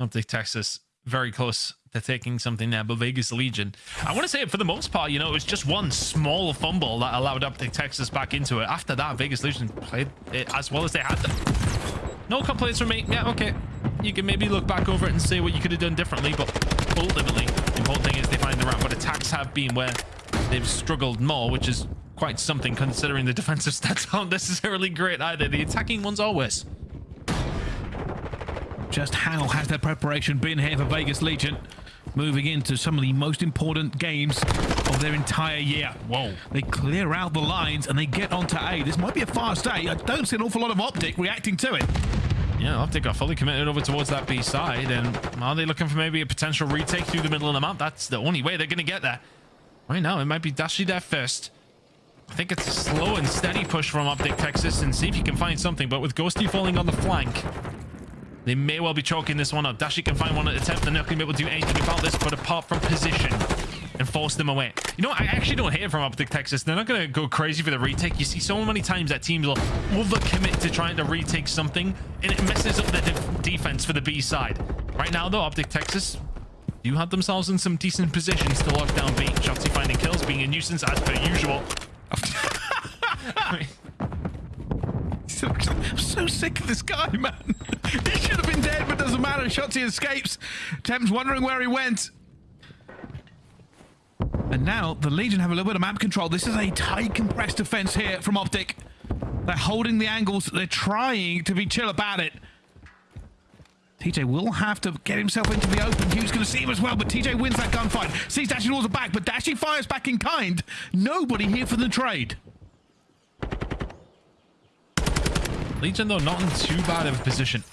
I Optic Texas very close to taking something there, but Vegas Legion. I want to say for the most part, you know, it was just one small fumble that allowed Optic Texas back into it. After that, Vegas Legion played it as well as they had. No complaints from me. Yeah, okay. You can maybe look back over it and say what you could have done differently, but ultimately, the important thing is they find the round. But attacks have been where they've struggled more, which is quite something considering the defensive stats aren't necessarily great either. The attacking ones always. Just how has their preparation been here for Vegas Legion? Moving into some of the most important games of their entire year. Whoa. They clear out the lines and they get onto A. This might be a fast A. I don't see an awful lot of Optic reacting to it. Yeah, Optic are fully committed over towards that B side. And are they looking for maybe a potential retake through the middle of the map? That's the only way they're going to get there. Right now, it might be Dashy there first. I think it's a slow and steady push from Optic Texas and see if you can find something. But with Ghosty falling on the flank, they may well be choking this one up. Dashy can find one at attempt. They're not going to be able to do anything about this, but apart from position and force them away. You know, what? I actually don't hate it from Optic Texas. They're not going to go crazy for the retake. You see so many times that teams will overcommit to trying to retake something, and it messes up the de defense for the B side. Right now, though, Optic Texas do have themselves in some decent positions to lock down B. Shotzzy finding kills, being a nuisance as per usual. I'm so sick of this guy, man. he should have been dead, but doesn't matter. Shotzzy escapes. Thames wondering where he went. And now the Legion have a little bit of map control. This is a tight, compressed defense here from Optic. They're holding the angles. They're trying to be chill about it. TJ will have to get himself into the open. Huke's going to see him as well, but TJ wins that gunfight. Sees Dashy towards the back, but Dashy fires back in kind. Nobody here for the trade. Legion, though, not in too bad of a position.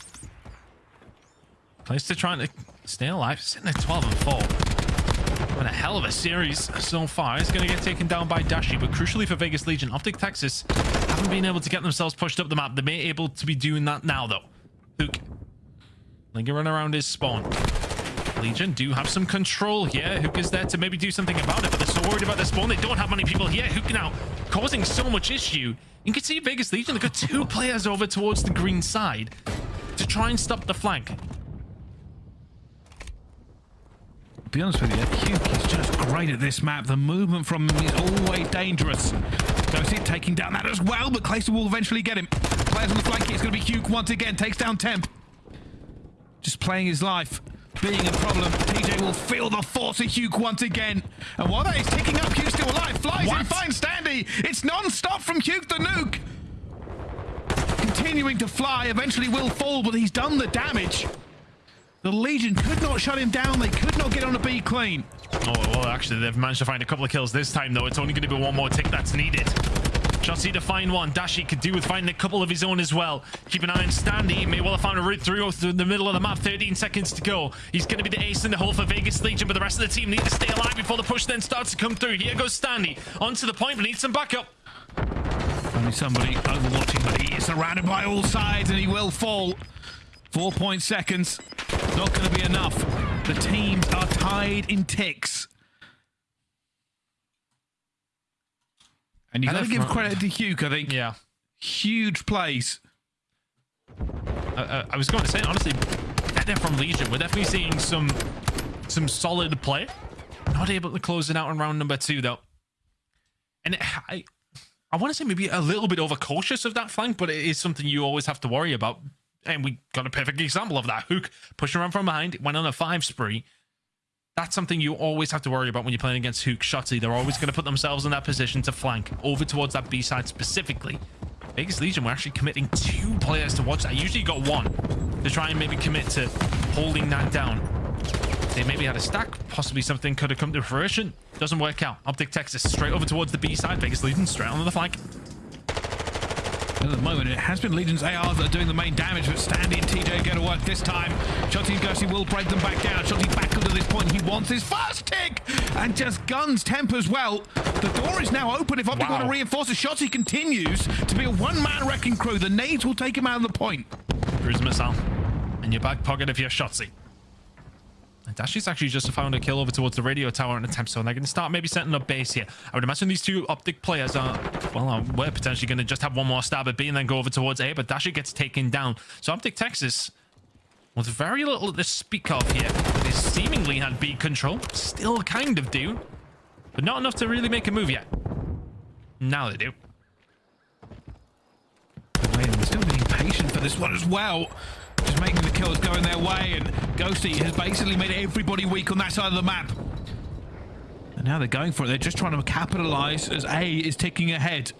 Place to trying to stay alive, sitting at 12 and 4. Been a hell of a series so far. It's going to get taken down by Dashy, but crucially for Vegas Legion, Optic Texas haven't been able to get themselves pushed up the map. They may be able to be doing that now, though. Huke lingering around his spawn. Legion do have some control here. Huke is there to maybe do something about it, but they're so worried about their spawn. They don't have many people here. Huke now causing so much issue. You can see Vegas Legion, they've got two players over towards the green side to try and stop the flank. To be honest with you, Huke is just great at this map. The movement from him is always dangerous. Goes in, taking down that as well, but Clayster will eventually get him. Players on the flank, it's going to be Huke once again. Takes down Temp. Just playing his life. Being a problem, TJ will feel the force of Huke once again. And while that is ticking up, Huke's still alive. Flies What? in, finds Standy. It's non-stop from Huke the nuke. Continuing to fly, eventually will fall, but he's done the damage. The Legion could not shut him down. They could not get on a B clean. Oh, well, actually, they've managed to find a couple of kills this time, though. It's only going to be one more tick that's needed. Shotzzy to find one. Dashy could do with finding a couple of his own as well. Keep an eye on Standy. He may well have found a route through through the middle of the map. 13 seconds to go. He's going to be the ace in the hole for Vegas Legion, but the rest of the team need to stay alive before the push then starts to come through. Here goes Standy. Onto the point, but needs some backup. Only somebody overwatching, but he is surrounded by all sides and he will fall. Four point seconds. Not going to be enough. The teams are tied in ticks. And you've got to give credit to Huke, I think. Yeah. Huge plays. I, I, was going to say, honestly, better from Legion. We're definitely seeing some some solid play. Not able to close it out in round number two, though. And it, I, I want to say maybe a little bit overcautious of that flank, but it is something you always have to worry about. And we got a perfect example of that. Huke pushing around from behind, went on a five spree. That's something you always have to worry about when you're playing against Huke Shotzzy. They're always going to put themselves in that position to flank over towards that B side specifically. Vegas Legion, we're actually committing two players to watch that. Usually got one to try and maybe commit to holding that down. They maybe had a stack. Possibly something could have come to fruition. Doesn't work out. Optic Texas straight over towards the B side. Vegas Legion straight onto the flank. At the moment, it has been Legion's ARs that are doing the main damage, but Standy and TJ go to work this time. Shotzzy and Ghosty will break them back down. Shotzzy back to this point. He wants his first tick and just guns tempers well. The door is now open if Optic Wow. want to reinforce. Shotzzy continues to be a one-man wrecking crew. The nades will take him out of the point. Cruise missile in your back pocket if you're Shotzzy. Dashy's actually just found a kill over towards the radio tower and attempt, so they're going to start maybe setting up base here. I would imagine these two optic players are, well, uh, we're potentially going to just have one more stab at B and then go over towards A, but Dashy gets taken down. So Optic Texas, with very little to speak of here, they seemingly had B control, still kind of do, but not enough to really make a move yet. Now they do. Still being patient for this one as well. Just making the kills going their way, and Ghosty has basically made everybody weak on that side of the map. And now they're going for it. They're just trying to capitalize as A is ticking ahead.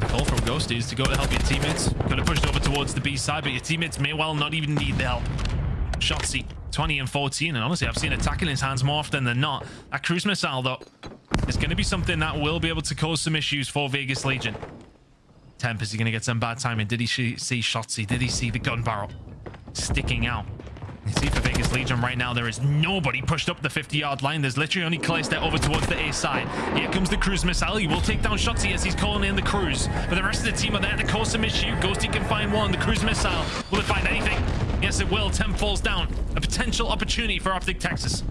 Call from Ghosty is to go to help your teammates. Could have pushed over towards the B side, but your teammates may well not even need the help. Shotzzy, 20 and 14, and honestly, I've seen in his hands more often than not. That cruise missile, though, is going to be something that will be able to cause some issues for Vegas Legion. Temp, is he going to get some bad timing? Did he see Shotzzy? Did he see the gun barrel sticking out? You see for Vegas Legion right now, there is nobody pushed up the 50-yard line. There's literally only Clayster over towards the A side. Here comes the cruise missile. He will take down Shotzzy as he's calling in the cruise. But the rest of the team are there to cause some issue. Ghosty can find one. The cruise missile. Will it find anything? Yes, it will. Temp falls down. A potential opportunity for Optic Texas.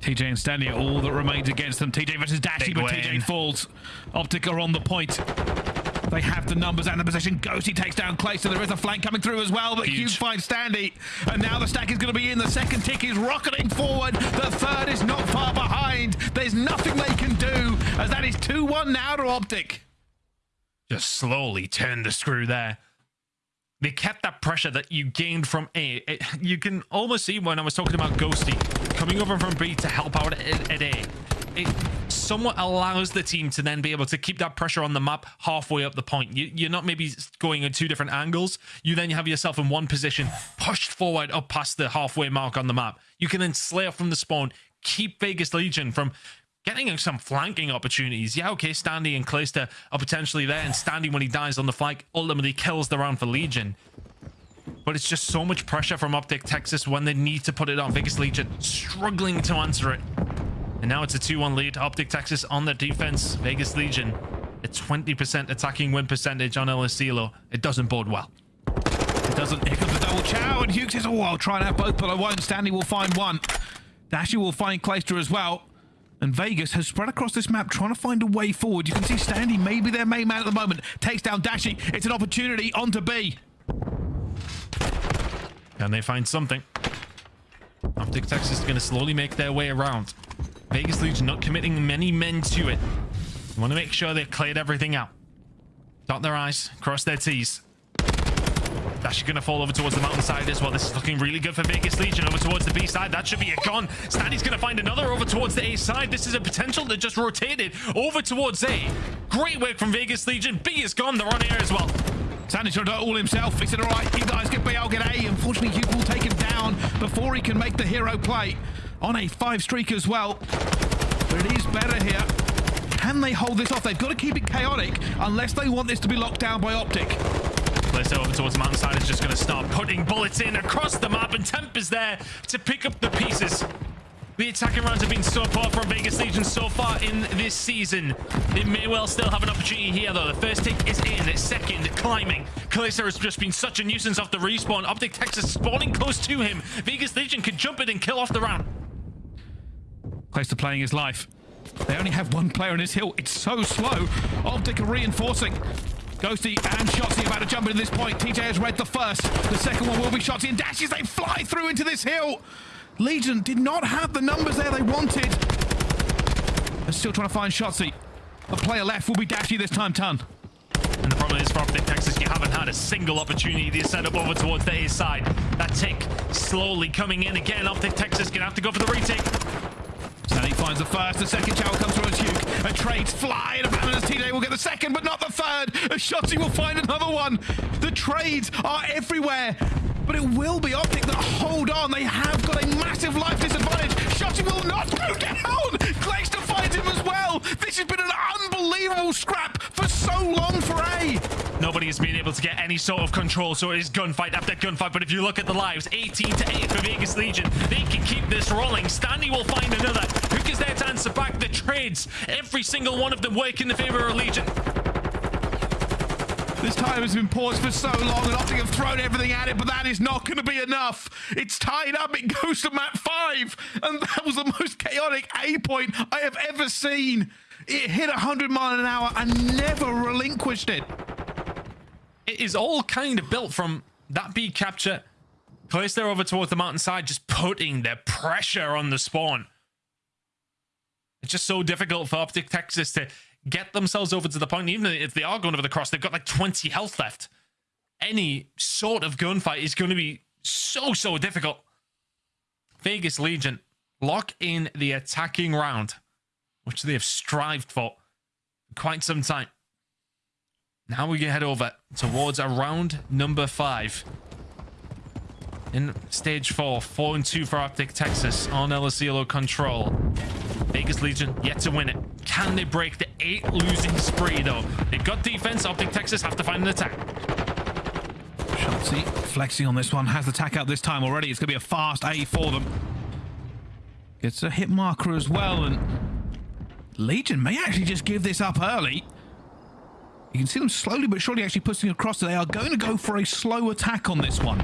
TJ and Standy are all that remains against them. TJ versus Dashy, but. TJ falls. Optic are on the point. They have the numbers and the position. Ghosty takes down Clay, so there is a flank coming through as well, but Huke. Huke finds Standy. And now the stack is going to be in. The second tick is rocketing forward. The third is not far behind. There's nothing they can do, as that is 2-1 now to Optic. just slowly turn the screw there. They kept that pressure that you gained from A. It- you can almost see when I was talking about Ghosty coming over from B to help out at, at A. It somewhat allows the team to then be able to keep that pressure on the map halfway up the point. You, you're not maybe going in two different angles. You then have yourself in one position, pushed forward up past the halfway mark on the map. You can then slay off from the spawn, keep Vegas Legion from getting some flanking opportunities. Yeah, okay, Standy and Clayster are potentially there, and Standy, when he dies on the flank, ultimately kills the round for Legion. But it's just so much pressure from Optic Texas when they need to put it on Vegas Legion, struggling to answer it. And now it's a 2-1 lead. Optic Texas on the defense. Vegas Legion, a 20% attacking win percentage on El Asilo. It doesn't bode well. It doesn't. Here comes the double chow, and Hughes says, "Oh, I'll try and have both, but I won't." Standy will find one. Dashy will find Clayster as well. And Vegas has spread across this map trying to find a way forward. You can see Standy, maybe their main man at the moment, takes down Dashy. It's an opportunity onto B. Can they find something? Optic Texas is going to slowly make their way around. Vegas Legion not committing many men to it. They want to make sure they've cleared everything out. Dot their I's, cross their T's. Dash going to fall over towards the mountainside as well. This is looking really good for Vegas Legion over towards the B side. That should be a gun. Standy's going to find another over towards the A side. This is a potential that just rotated over towards A. Great work from Vegas Legion. B is gone. They're on air as well. Standy tried to do it all himself. He said, all right, you guys get B, I'll get A. Unfortunately, Huke will take him down before he can make the hero play on a five streak as well. But it is better here. Can they hold this off? They've got to keep it chaotic unless they want this to be locked down by Optic. Place over towards the mountainside is just going to start putting bullets in across the map, and Temp is there to pick up the pieces. The attacking rounds have been so poor from Vegas Legion so far in this season. They may well still have an opportunity here, though. The first tick is in. Second, climbing. Clayster has just been such a nuisance off the respawn. Optic Texas spawning close to him. Vegas Legion could jump it and kill off the round. Close to playing his life. They only have one player on his hill. It's so slow. Optic are reinforcing. Ghosty and Shotzzy about to jump into this point. TJ has read the first. The second one will be Shotzzy and Dashes. They fly through into this hill. Legion did not have the numbers there they wanted. They're still trying to find Shotzzy. A player left will be Dashy this time, Ton. And the problem is for Optic Texas, you haven't had a single opportunity to set up over towards the A side. That tick slowly coming in again. Optic Texas gonna have to go for the retake. Standy finds the first, the second shower comes as Huke. A trades fly, and Abandoners TJ will get the second, but not the third. A Shotzzy will find another one. The trades are everywhere. But it will be Optic that hold on. They have got a massive life disadvantage. Shotzzy will not go down. Clayster finds him as. This has been an unbelievable scrap for so long for A. Nobody has been able to get any sort of control, so it is gunfight after gunfight. But if you look at the lives, 18 to 8 for Vegas Legion, they can keep this rolling. Standy will find another. Huke is there to answer back the trades. Every single one of them work in the favor of Legion. This time has been paused for so long, and Optic have thrown everything at it, but that is not going to be enough. It's tied up. It goes to map five, and that was the most chaotic A point I have ever seen. It hit 100 mile an hour and never relinquished it. It is all kind of built from that B capture. Place there over towards the mountainside, just putting the pressure on the spawn. It's just so difficult for Optic Texas to get themselves over to the point. Even if they are going over the cross, they've got like 20 health left. Any sort of gunfight is going to be so, so difficult. Vegas Legion lock in the attacking round, which they have strived for quite some time. Now we can head over towards a round number five. In stage four, four and two for Optic Texas on El control. Vegas Legion yet to win it. Can they break the eight losing spree though? They've got defense. Optic Texas have to find an attack. Shotzzy flexing on this one, has the tack out this time already. It's going to be a fast A for them. Gets a hit marker as well, and Legion may actually just give this up early. You can see them slowly but surely actually pushing across. They are going to go for a slow attack on this one.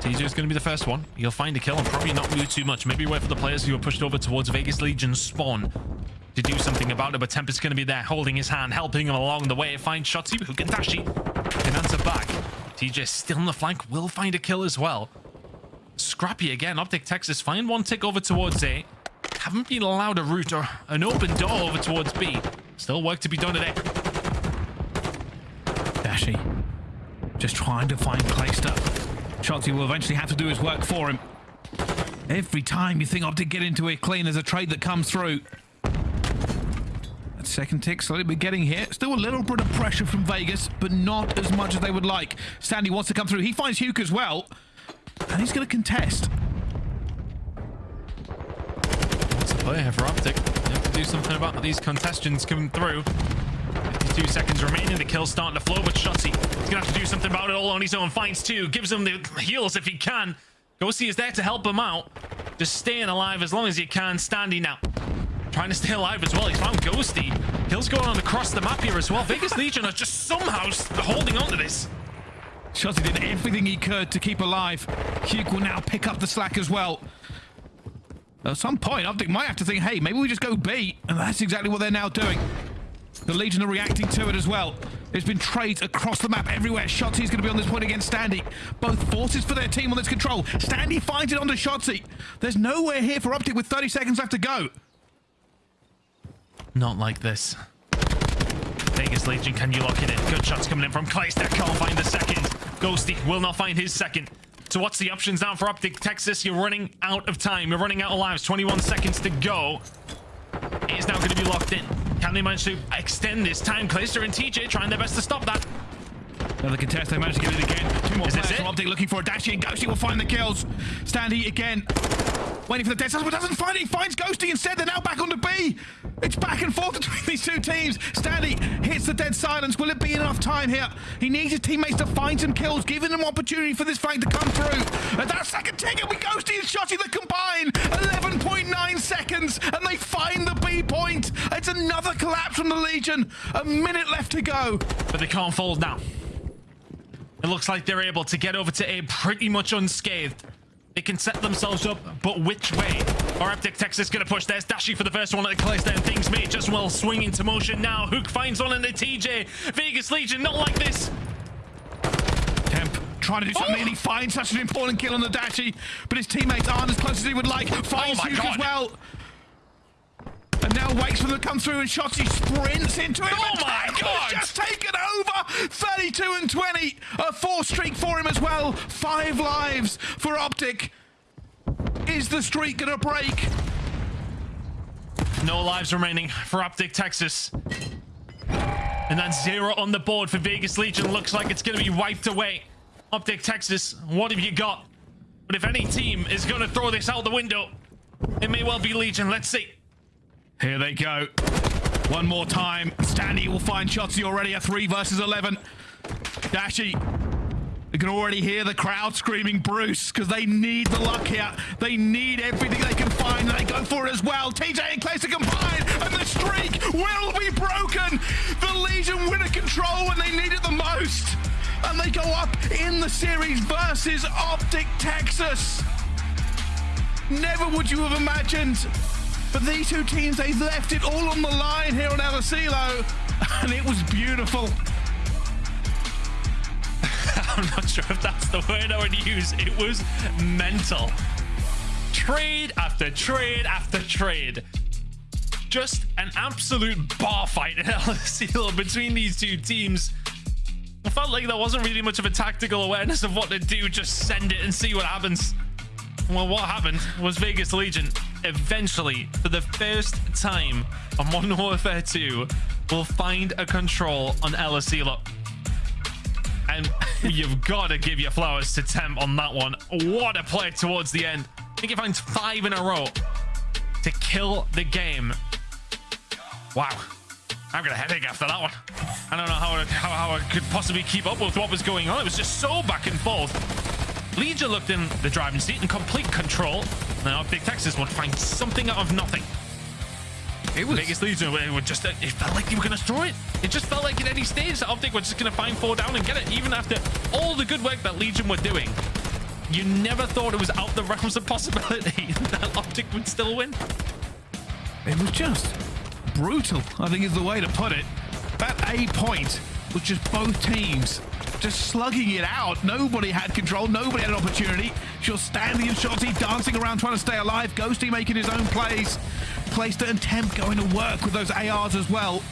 TJ is going to be the first one. He'll find a kill and probably not move too much. Maybe wait for the players who are pushed over towards Vegas Legion spawn to do something about it. But Tempest is going to be there, holding his hand, helping him along the way. Find Shotzzy, who can dash it, can answer back. TJ still on the flank, will find a kill as well. Scrappy again. Optic Texas find one tick over towards A. Haven't been allowed a route or an open door over towards B. Still work to be done today. Dashy just trying to find Clayster. Shotzzy will eventually have to do his work for him. Every time you think Optic get into it clean, there's a trade that comes through. That second tick slowly but getting here. Still a little bit of pressure from Vegas, but not as much as they would like. Standy wants to come through. He finds Huke as well. And he's going to contest. Oh, Play here for Optic? You have to do something about these contestants coming through. 52 seconds remaining. The kill's starting to flow, but Shotzzy is going to have to do something about it all on his own. Finds two, gives him the heals if he can. Ghosty is there to help him out. Just staying alive as long as you can. Standing now. Trying to stay alive as well. He's found Ghosty. Kills going on across the map here as well. Vegas Legion are just somehow holding on to this. Shotzzy did everything he could to keep alive. Huke will now pick up the slack as well. At some point, Optic might have to think, hey, maybe we just go B. And that's exactly what they're now doing. The Legion are reacting to it as well. There's been trades across the map everywhere. Shotzzy's going to be on this point against Standy. Both forces for their team on this control. Standy finds it onto Shotzzy. There's nowhere here for Optic with 30 seconds left to go. Not like this. Vegas Legion, can you lock it in? Good shots coming in from Clayster. Can't find the second. Ghosty will not find his second. So what's the options now for Optic Texas? You're running out of time. You're running out of lives. 21 seconds to go. It is now going to be locked in. Can they manage to extend this time? Clayster and TJ trying their best to stop that. Another contest, they managed to get it again. Two more Is players Optic looking for a Dashy, and Ghosty will find the kills. Standy again, waiting for the dead silence, but doesn't find it. He finds Ghosty instead. They're now back onto B. It's back and forth between these two teams. Standy hits the dead silence. Will it be enough time here? He needs his teammates to find some kills, giving them opportunity for this flank to come through. And that second ticket with Ghosty and Shotzzy that combine 11.9 seconds, and they find the B point. It's another collapse from the Legion. A minute left to go. But they can't fold now. It looks like they're able to get over to A pretty much unscathed. They can set themselves up, but which way? Or Optic Texas gonna push. There's Dashy for the first one at the Clayster, and things may just well swing into motion now. Huke finds one in the TJ. Vegas Legion, not like this. Temp trying to do something, and he finds such an important kill on the Dashy, but his teammates aren't as close as he would like. Finds Oh Huge as well. And now waits for them to come through, and Shotzzy sprints into it. Oh my God. just taken over! 32 and 20. A four streak for him as well. Five lives for Optic. Is the streak going to break? No lives remaining for Optic Texas. And then zero on the board for Vegas Legion looks like it's going to be wiped away. Optic Texas, what have you got? But if any team is going to throw this out the window, it may well be Legion. Let's see. Here they go. One more time. Standy will find Shotzzy already a 3 versus 11. Dashy. You can already hear the crowd screaming Bruce because they need the luck here. They need everything they can find they go for it as well. TJ and Clayster combine and the streak will be broken. The Legion win a control when they need it the most. And they go up in the series versus Optic Texas. Never would you have imagined. But these two teams, they left it all on the line here on El Asilo. And it was beautiful. I'm not sure if that's the word I would use. It was mental. Trade after trade after trade. Just an absolute bar fight in El Asilo between these two teams. I felt like there wasn't really much of a tactical awareness of what to do. Just send it and see what happens. Well, what happened was Vegas Legion eventually, for the first time on Modern Warfare 2, will find a control on El Asilo. And you've got to give your flowers to Temp on that one. What a play towards the end. I think he finds five in a row to kill the game. Wow. I've got a headache after that one. I don't know how how, how I could possibly keep up with what was going on. It was just so back and forth. Legion looked in the driving seat in complete control. Now Big Texas would find something out of nothing. It was Vegas Legion it would just uh, it felt like they were going to destroy it. It just felt like at any stage that Optic were just going to find four down and get it, even after all the good work that Legion were doing. You never thought it was out the realms of possibility that Optic would still win. It was just brutal, I think is the way to put it. That A point was just both teams just slugging it out. Nobody had control. Nobody had an opportunity. Just standing and Shotzzy dancing around trying to stay alive. Ghosty making his own plays. Clayster and Temp going to work with those ARs as well.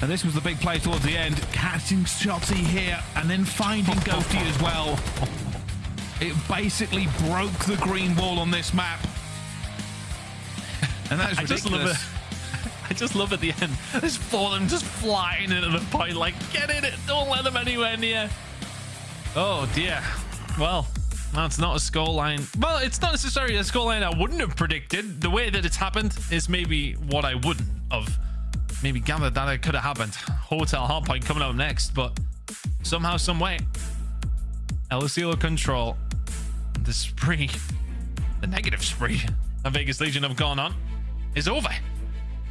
And this was the big play towards the end. Catching Shotzzy here and then finding Ghosty as well. It basically broke the green wall on this map. And that is I just love ridiculous. I just love at the end. Of them just flying into the point, like, get in it. Don't let them anywhere near. Oh, dear. Well, that's not a scoreline. Well, it's not necessarily a scoreline I wouldn't have predicted. The way that it's happened is maybe what I wouldn't have maybe gathered that it could have happened. Hotel Hardpoint coming up next, but somehow, some way, El Asilo control the spree, the negative spree that Vegas Legion have gone on is over.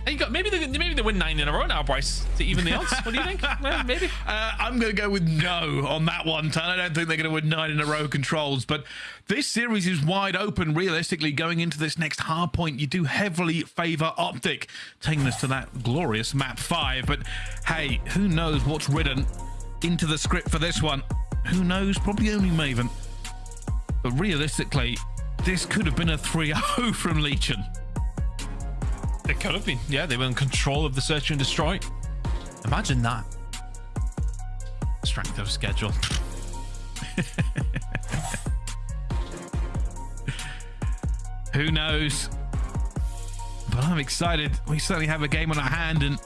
You got maybe they maybe they win nine in a row now, Bryce, to even the odds. What do you think? Well, maybe. Uh, I'm going to go with no on that one, Ton. I don't think they're going to win nine in a row controls, but this series is wide open. Realistically, going into this next hard point, you do heavily favor Optic, taking us to that glorious map five. But hey, who knows what's written into the script for this one? Who knows? Probably only Maven. But realistically, this could have been a 3 0 from Legion. It could have been. Yeah, they were in control of the search and destroy. Imagine that. Strength of schedule. Who knows? But I'm excited. We certainly have a game on our hand, and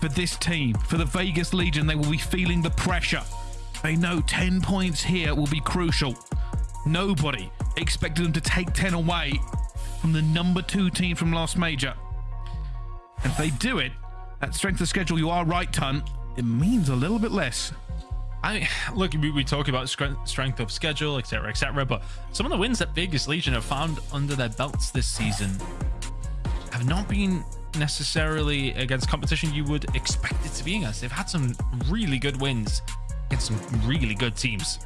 for this team, for the Vegas Legion, they will be feeling the pressure. They know 10 points here will be crucial. Nobody expected them to take 10 away from the number two team from last major. If they do it, that strength of schedule, you are right, Ton, it means a little bit less. I look, we, we talk about strength, strength of schedule, etc., etc. But some of the wins that Vegas Legion have found under their belts this season have not been necessarily against competition you would expect it to be against. They've had some really good wins against some really good teams.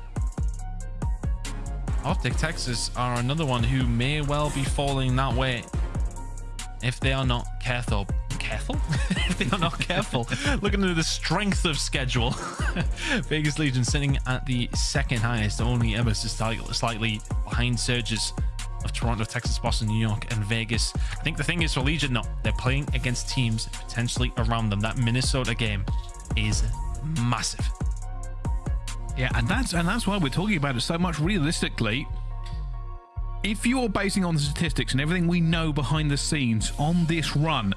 Optic Texas are another one who may well be falling that way if they are not careful careful. if they are not careful, looking at the strength of schedule, Vegas Legion sitting at the second highest, only ever slightly, behind surges of Toronto, Texas, Boston, New York, and Vegas. I think the thing is for Legion, no, they're playing against teams potentially around them. That Minnesota game is massive. Yeah, and that's and that's why we're talking about it so much realistically. If you're basing on the statistics and everything we know behind the scenes on this run,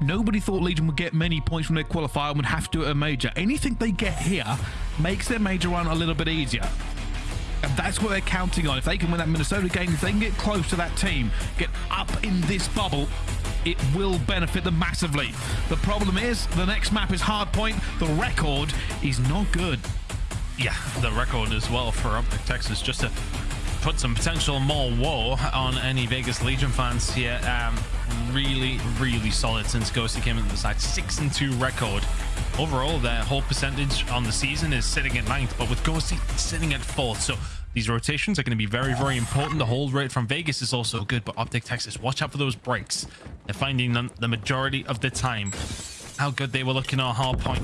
nobody thought Legion would get many points from their qualifier and would have to do a major. Anything they get here makes their major run a little bit easier. And that's what they're counting on. If they can win that Minnesota game, if they can get close to that team, get up in this bubble, it will benefit them massively. The problem is, the next map is Hardpoint. The record is not good. Yeah, the record as well for Optic Texas, just to put some potential more woe on any Vegas Legion fans here. Um, really, really solid since Ghosty came into the side. 6 and 2 record. Overall, their whole percentage on the season is sitting at ninth, but with Ghosty sitting at fourth. So these rotations are going to be very, very important. The hold rate from Vegas is also good, but Optic Texas, watch out for those breaks. They're finding them the majority of the time. How good they were looking on hard point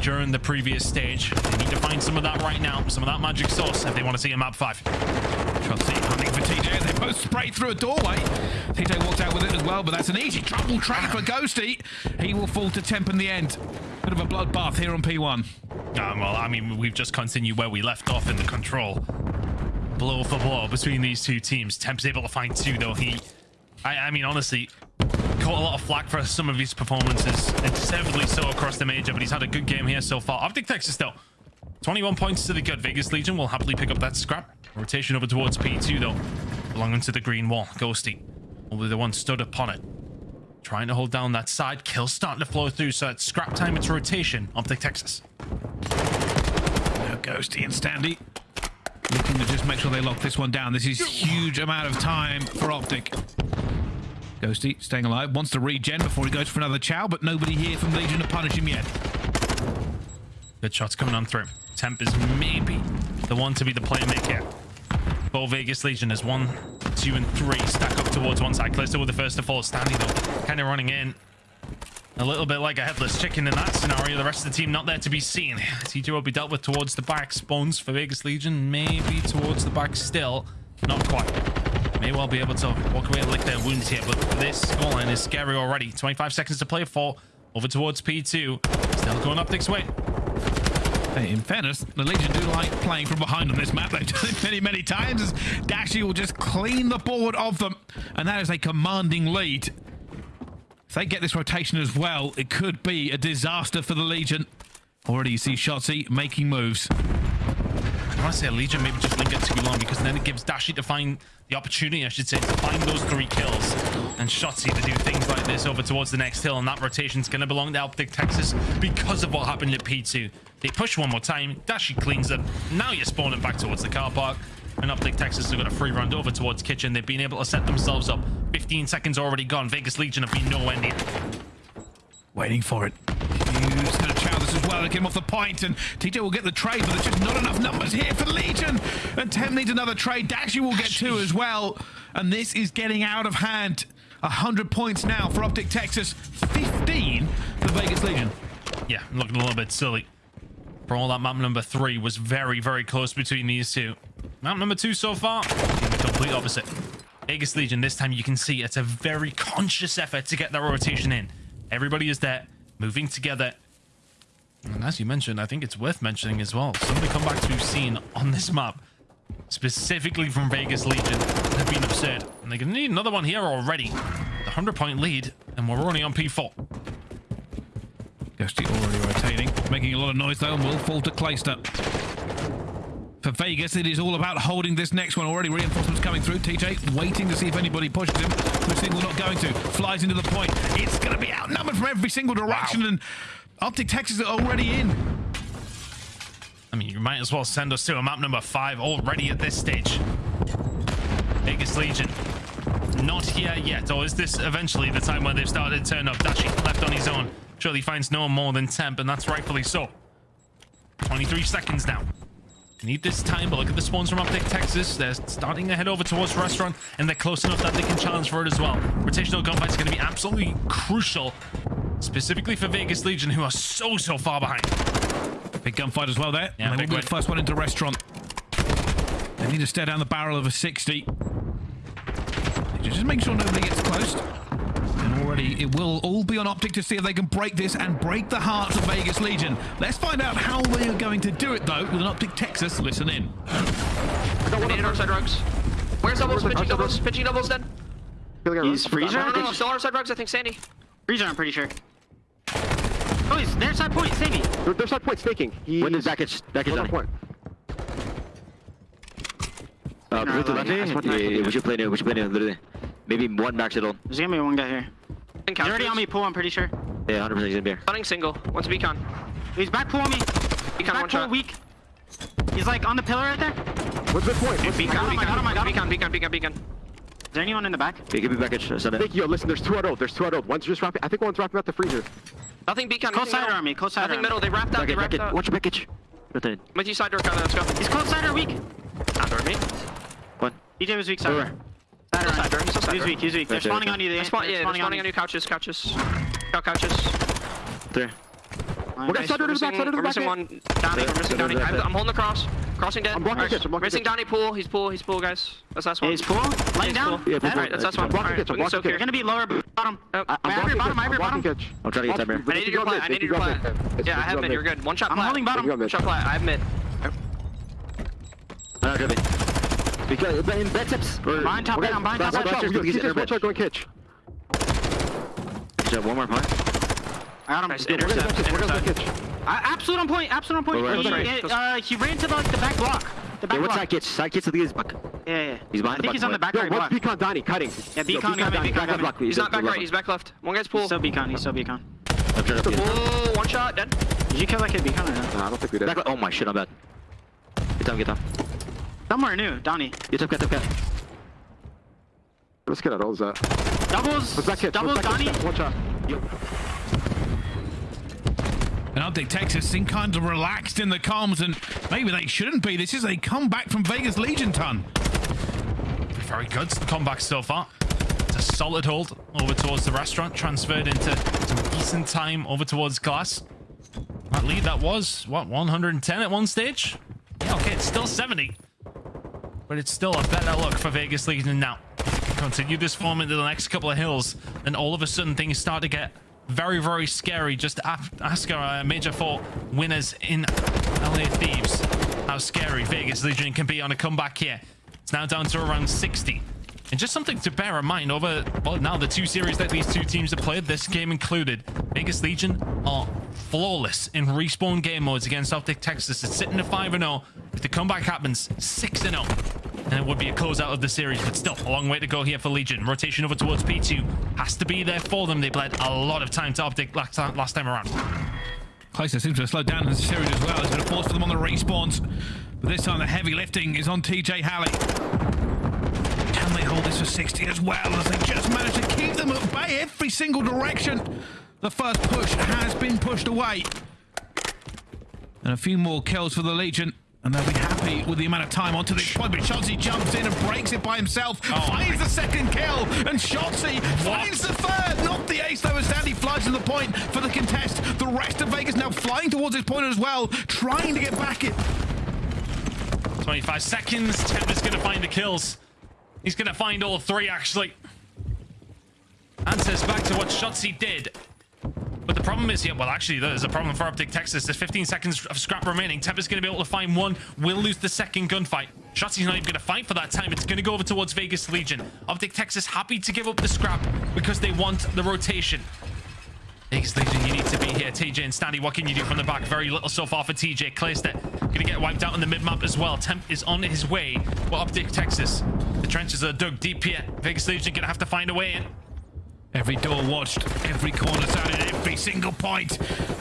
during the previous stage. They need to find some of that right now, some of that magic sauce if they want to see a map 5. Chelsea hunting for TJ. They both sprayed through a doorway. TJ walked out with it as well, but that's an easy trouble track for Ghosty. He will fall to temp in the end. Bit of a bloodbath here on P1. Um, well, I mean, we've just continued where we left off in the control. Blow for blow between these two teams. Temp's able to find two, though. He, I, I mean, honestly, caught a lot of flack for some of his performances, and deservedly so across the major, but he's had a good game here so far. Optic Texas, though. 21 points to the good. Vegas Legion will happily pick up that scrap. Rotation over towards P2, though. Belonging to the green wall. Ghosty be the one stood upon it. Trying to hold down that side. Kill starting to flow through, so it's scrap time. It's rotation. Optic Texas. Ghosty and Standy looking to just make sure they lock this one down. This is huge amount of time for Optic. Ghosty staying alive, wants to regen before he goes for another chow, but nobody here from Legion to punish him yet. Good shots coming on through. Temp is maybe the one to be the playmaker. Bo Vegas Legion is one, two, and three stack up towards one side. Clayster with the first to fall. Standy though, kind of running in. A little bit like a headless chicken in that scenario. The rest of the team not there to be seen. TJ will be dealt with towards the back. Spawns for Vegas Legion, maybe towards the back still. Not quite. May well be able to walk away and lick their wounds here, but this scoreline is scary already. 25 seconds to play for. Over towards P2. Still going up this way. Hey, in fairness, the Legion do like playing from behind on this map. They've done it many, many times as Dashy will just clean the board of them. And that is a commanding lead. If they get this rotation as well, it could be a disaster for the Legion. Already you see Shotzzy making moves. I want to say Legion maybe just linger too long because then it gives Dashy to find the opportunity, I should say, to find those three kills and Shotzzy to do things like this over towards the next hill. And that rotation's going to belong to Optic Texas because of what happened at P2. They push one more time. Dashy cleans it. Now you're spawning back towards the car park. And Optic Texas have got a free run over towards Kitchen. They've been able to set themselves up. 15 seconds already gone. Vegas Legion have been nowhere near. Waiting for it. Well get him off the point, and TJ will get the trade, but there's just not enough numbers here for Legion. And Temp needs another trade. Dashy will get two as well, and this is getting out of hand. 100 points now for Optic Texas, 15 for Vegas Legion. Yeah, looking a little bit silly. For all that map number three was very, very close between these two. Map number two so far, complete opposite. Vegas Legion, this time you can see it's a very conscious effort to get that rotation in. Everybody is there, moving together. And as you mentioned, I think it's worth mentioning as well. Some of the comebacks we've seen on this map, specifically from Vegas Legion, have been absurd. And they're going to need another one here already. The 100 point lead, and we're only on P4. Ghosty already rotating, making a lot of noise though, and will fall to Clayster. For Vegas, it is all about holding this next one. Already reinforcements coming through. TJ waiting to see if anybody pushes him. Looks like we're not going to. Flies into the point. It's going to be outnumbered from every single direction, and Optic Texas are already in. I mean, you might as well send us to a map number five already at this stage. Vegas Legion. Not here yet. Or is this eventually the time where they've started to turn up? Dashy left on his own. Surely finds no more than temp, and that's rightfully so. 23 seconds now. Need this time, but look at the spawns from Optic Texas. They're starting to head over towards restaurant, and they're close enough that they can challenge for it as well. Rotational gunfight is going to be absolutely crucial, specifically for Vegas Legion, who are so so far behind. Big gunfight as well there. Yeah, and they big will be win. the first one into restaurant. They need to stare down the barrel of a 60. Just make sure nobody gets close. And already it will all be on Optic to see if they can break this and break the hearts of Vegas Legion. Let's find out how they are going to do it though with an Optic Texas. Listen in. Needed our side rugs. Where's doubles? Pitching doubles. Pitching doubles then. He's freezer. No, no, no. Still our side rugs, I think. Sandy. Freezer, I'm pretty sure. Oh, he's their side point, Sammy. There- There's not point staking. He, When is package? Package Hold on on, point. Uh, No, blue to like, left. I just Yeah, yeah, yeah, we should play new. We should play new. Literally, maybe one max at all. There's gonna be one guy here. And He's already on me, pool, I'm pretty sure. Yeah, 100 percent he's gonna be here. Stunning single. One's beacon. He's back pool on me. Beacon Back one pool shot. weak. He's like on the pillar right there. What's the point? What's Beacon, got him, I got him, I got him. beacon, beacon, beacon, beacon. Is there anyone in the back? Yeah, give me package. Uh, send it. Think, yo, listen, there's two out old. There's two out old. One's just wrapping. I think one's wrapping out the freezer. Nothing beacon. Close side middle. on me, close side Nothing on middle. They wrapped out. They Package, wrapped package. out. Watch your package. Rotate. With you side door, Kyler. Let's go. He's close side or weak. Not door me. One. DJ was weak side. Door. Side Still side door. Still side He's weak, he's weak. They're spawning on you. They, They're spawn- they're yeah, they're spawning spawning on on you. Couches, couches. Cow couches. Three. Nice. Okay, side door to the back, side door to the We're back. missing one. Donnie. We're missing Side door Donnie. to the I'm holding the cross. Crossing dead. I'm blocking Alright, kitchen, I'm blocking Missing. Donnie pool. He's pool. He's pool, guys. That's last one. He's pool. Laying down. Yeah, pool, Dead. Alright, that's last one. blocking Alright, kitchen, we can blocking soak They're gonna be lower bottom. Yep. I have your bottom, I have your bottom. kitchen. I'm trying to get time here. I needed your plat. I needed your plat. Yeah, I have mid. You're good. One shot I'm holding bottom. Maybe I'm One mid. shot plat. I have mid. I'm not driven. Because in bed tips. Or, Behind top bed, I'm behind top Watch bed. out, Watch out, he's kitchen, in watch bed. out, going kitchen. Just have one more point. I got him. Nice. We're gonna Intercept. go kitchen, we're gonna go Intercept. Kitchen. I, absolute on point. Absolute on point. Where, where, he, where? it, uh, he ran to like the back block. The back Yeah, what's block. side kitch? Side kitch to the is back. Yeah, yeah. He's behind I the think he's on the back back Yo, right what's block. Beacon Donnie cutting? Yeah, Yo, Beacon coming, Donnie, Beacon back coming. block. He's not back right. He's back left. One guy's He's pool. still beacon. He's still beacon. I'm trying to get Pool. One shot. Dead. Did you kill that kid beacon or not? Nah, I don't think we did. Back. Oh my shit, I'm bad. Get down, get down. Somewhere new. Donnie. Get up, get up, get up. Let's get out all that. Doubles. What's that kid? Doubles. Donnie. kid? One shot. And Optic Texas seem kind of relaxed in the comms, and maybe they shouldn't be. This is a comeback from Vegas Legion ton. Very good comeback so far. It's a solid hold over towards the restaurant, transferred into some decent time over towards glass. That lead that was, what, 110 at one stage? Yeah, okay, it's still 70. But it's still a better look for Vegas Legion now. Continue this form into the next couple of hills, and all of a sudden things start to get very, very scary. Just ask our Major 4 winners in LA Thieves how scary Vegas Legion can be on a comeback here. It's now down to around 60. And just something to bear in mind over, well, now the two series that these two teams have played, this game included, Vegas Legion are flawless in respawn game modes against Optic Texas. It's sitting at 5-0. If the comeback happens, 6-0. And it would be a closeout of the series, but still, a long way to go here for Legion. Rotation over towards P2 has to be there for them. They bled a lot of time to Optic last time, around. Clayster seems to have slowed down this series as well. It's been a force for them on the respawns. But this time the heavy lifting is on TJ Halley. Can they hold this for 60 as well as they just managed to keep them at bay every single direction? The first push has been pushed away. And a few more kills for the Legion. And they'll be happy with the amount of time onto this point. But Shotzzy jumps in and breaks it by himself. Oh. finds the second kill. And Shotzzy finds the third. Not the ace though as Standy flies to the point for the contest. The rest of Vegas now flying towards his point as well. Trying to get back it. 25 seconds. Tempest going to find the kills. He's going to find all three, actually. Answers back to what Shotzzy did. But the problem is, yeah, well, actually, there's a problem for Optic Texas. There's 15 seconds of scrap remaining. Tempest's going to be able to find one. We'll lose the second gunfight. Shotzzy's not even going to fight for that time. It's going to go over towards Vegas Legion. Optic Texas happy to give up the scrap because they want the rotation. Vegas Legion, you need to be here. TJ and Standy, what can you do from the back? Very little so far for TJ. Clayster going to get wiped out on the mid-map as well. Temp is on his way. Well, Optic Texas. The trenches are dug deep here. Vegas Legion going to have to find a way in. Every door watched, every corner sounded, every single point.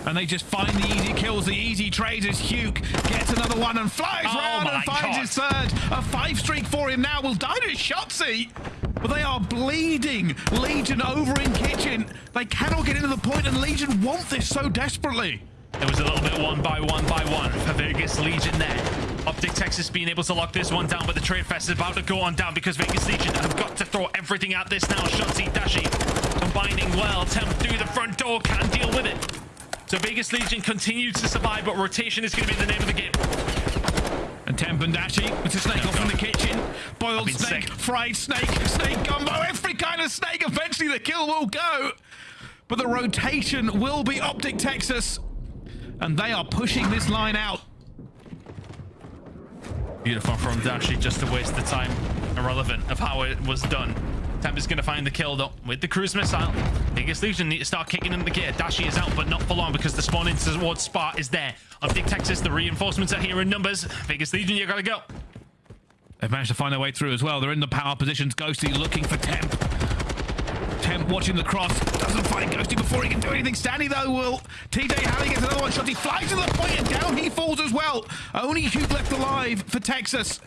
And they just find the easy kills, the easy trades as Huke gets another one and flies Oh round and finds God. his third. A five streak for him now will die to Shotzzy. But they are bleeding. Legion over in kitchen. They cannot get into the point and Legion want this so desperately. It was a little bit one by one by one for Vegas Legion there. Optic Texas being able to lock this one down, but the trade fest is about to go on down because Vegas Legion have got to throw everything at this now. Shotzzy, Dashy combining well. Temp through the front door, can't deal with it. So Vegas Legion continues to survive, but rotation is going to be the name of the game. And Temp and Dashy with the snake off in the kitchen. Boiled snake, sick. fried snake, snake gumbo, every kind of snake. Eventually the kill will go. But the rotation will be Optic Texas. And they are pushing this line out. Beautiful from Dashy just to waste the time. Irrelevant of how it was done. Temp is going to find the kill though with the cruise missile. Biggest Legion need to start kicking in the gear. Dashy is out, but not for long because the spawn in towards Spa is there. Optic Texas, the reinforcements are here in numbers. Biggest Legion, you gotta go. They've managed to find their way through as well. They're in the power positions. Ghosty looking for Temp. Watching the cross. Doesn't find Ghosty before he can do anything. Standy, though, will. TJ Halley gets another one shot. He flies to the point and down he falls as well. Only Huke left alive for Texas.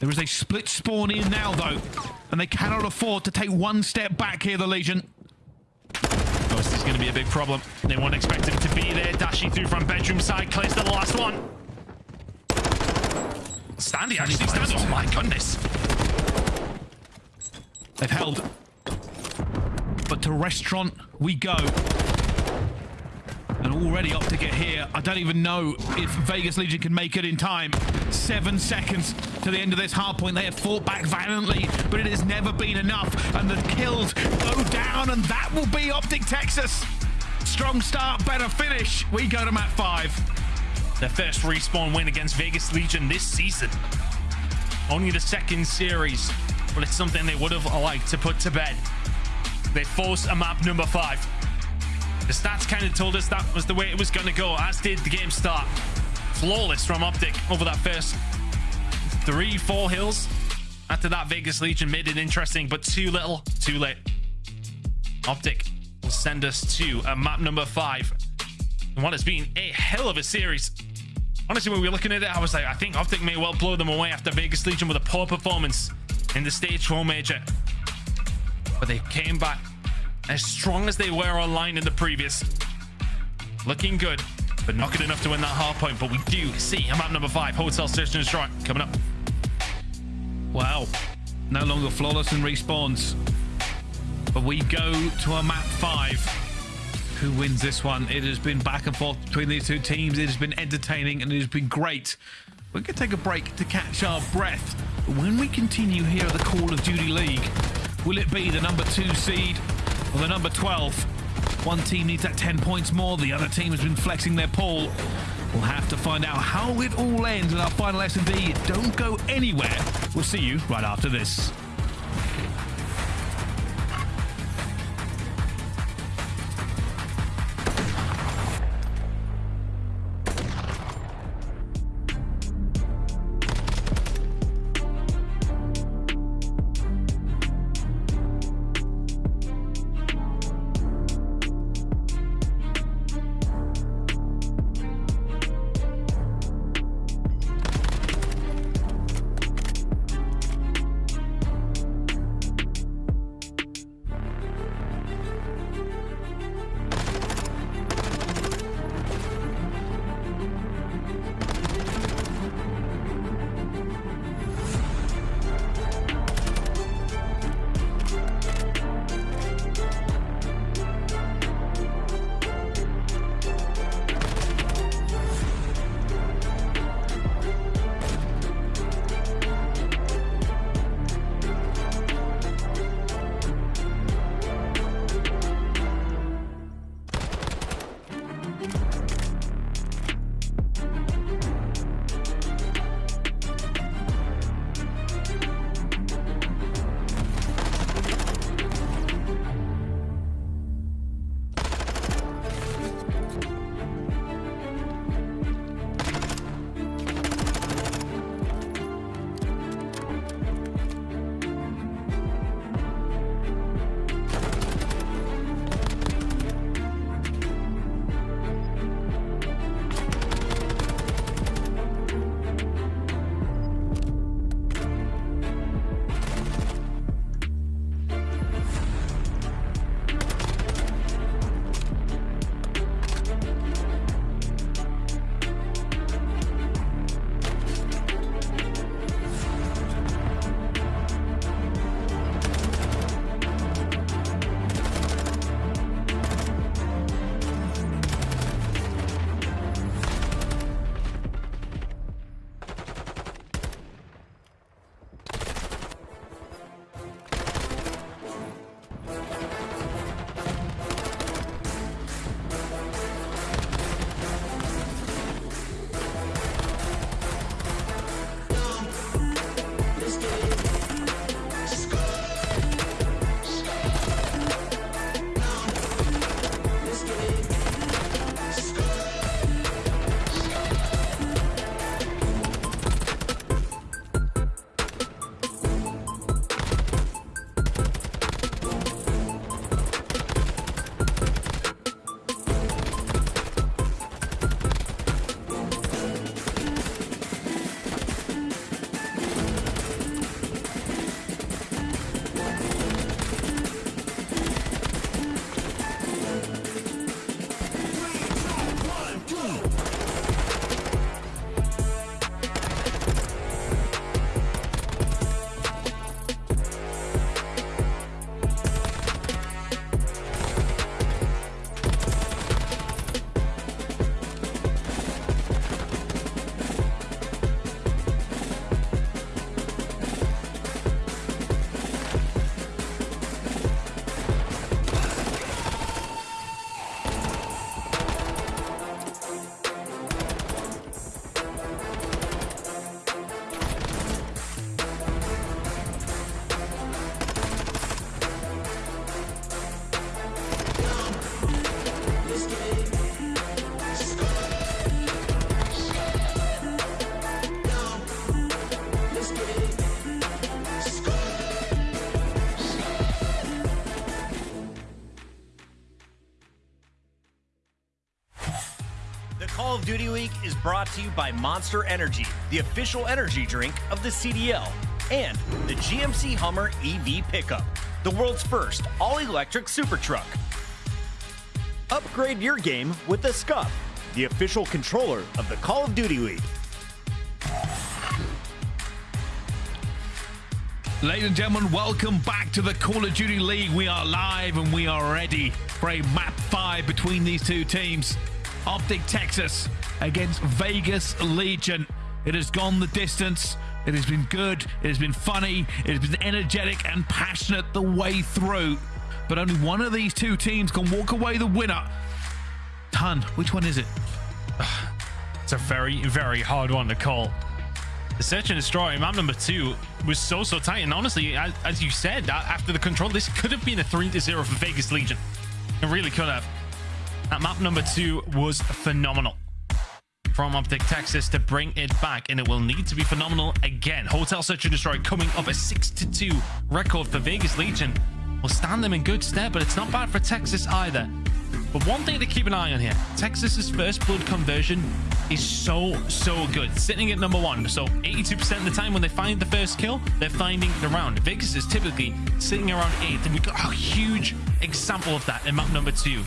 There is a split spawn in now, though. And they cannot afford to take one step back here, the Legion. Ghost is going to be a big problem. They won't expect him to be there. Dashing through from bedroom side, clears to the last one. Standy actually stands. Oh my goodness. They've held. But to restaurant we go. And already up to get here. I don't even know if Vegas Legion can make it in time. Seven seconds to the end of this hard point. They have fought back valiantly, but it has never been enough. And the kills go down, and that will be Optic Texas. Strong start, better finish. We go to map five. Their first respawn win against Vegas Legion this season. Only the second series, but it's something they would have liked to put to bed. They forced a map number five. The stats kind of told us that was the way it was going to go, as did the game start. Flawless from Optic over that first three, four hills. After that, Vegas Legion made it interesting, but too little, too late. Optic will send us to a map number five. And what has been a hell of a series. Honestly, when we were looking at it, I was like, I think Optic may well blow them away after Vegas Legion with a poor performance in the Stage 4 Major. But they came back as strong as they were online in the previous. Looking good, but not good enough to win that hard point. But we do see a map number five, Hotel Search and Destroy, coming up. Wow. No longer flawless and respawns. But we go to a map five. Who wins this one? It has been back and forth between these two teams. It has been entertaining and it has been great. We're going to take a break to catch our breath. When we continue here at the Call of Duty League, will it be the number two seed or the number 12? One team needs that 10 points more. The other team has been flexing their pull. We'll have to find out how it all ends in our final S&D. Don't go anywhere. We'll see you right after this. To you by Monster Energy, the official energy drink of the CDL, and the GMC Hummer EV pickup, the world's first all electric super truck. Upgrade your game with the SCUF, the official controller of the Call of Duty League. Ladies and gentlemen, welcome back to the Call of Duty League. We are live and we are ready for a map five between these two teams. Optic Texas against Vegas Legion. It has gone the distance. It has been good. It has been funny. It has been energetic and passionate the way through. But only one of these two teams can walk away the winner. Ton, which one is it? It's a very, very hard one to call. The search and destroy map number two was so so tight, and honestly, as, as you said, after the control, this could have been a three to zero for Vegas Legion. It really could have. That map number two was phenomenal from Optic Texas to bring it back, and it will need to be phenomenal again. Hotel Search and Destroy coming up a 6-2 record for Vegas Legion will stand them in good stead, but it's not bad for Texas either. But one thing to keep an eye on here Texas's first blood conversion is so, so good. Sitting at number one. So 82% of the time when they find the first kill, they're finding the round. Vegas is typically sitting around eighth, and we got a huge example of that in map number two.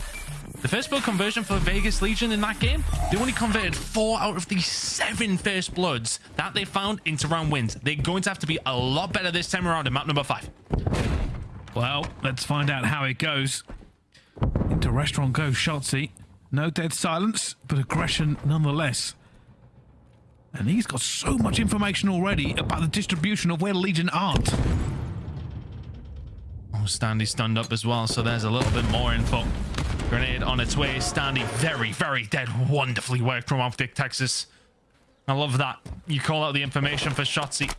The first blood conversion for Vegas Legion in that game, they only converted four out of the seven first bloods that they found into round wins. They're going to have to be a lot better this time around in map number five. Well, let's find out how it goes. Into restaurant goes Shotzzy. No dead silence, but aggression nonetheless. And he's got so much information already about the distribution of where Legion aren't. Oh, Standy stunned up as well, so there's a little bit more info. Grenade on its way. Standy very, very dead. Wonderfully worked from Optic Texas. I love that. You call out the information for Shotzzy.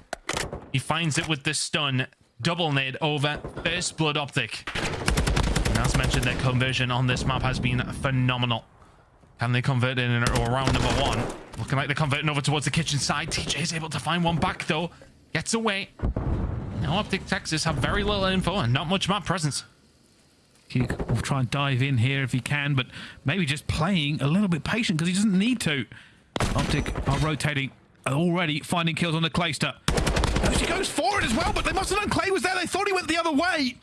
He finds it with the stun. Double nade over. First blood Optic. And as mentioned, their conversion on this map has been phenomenal. Can they convert in around number one? Looking like they're converting over towards the kitchen side. TJ is able to find one back though. Gets away. Now Optic Texas have very little info and not much map presence. He will try and dive in here if he can, but maybe just playing a little bit patient because he doesn't need to. Optic are rotating, already finding kills on the Clayster. She goes for it as well, but they must have known Clay was there. They thought he went the other way.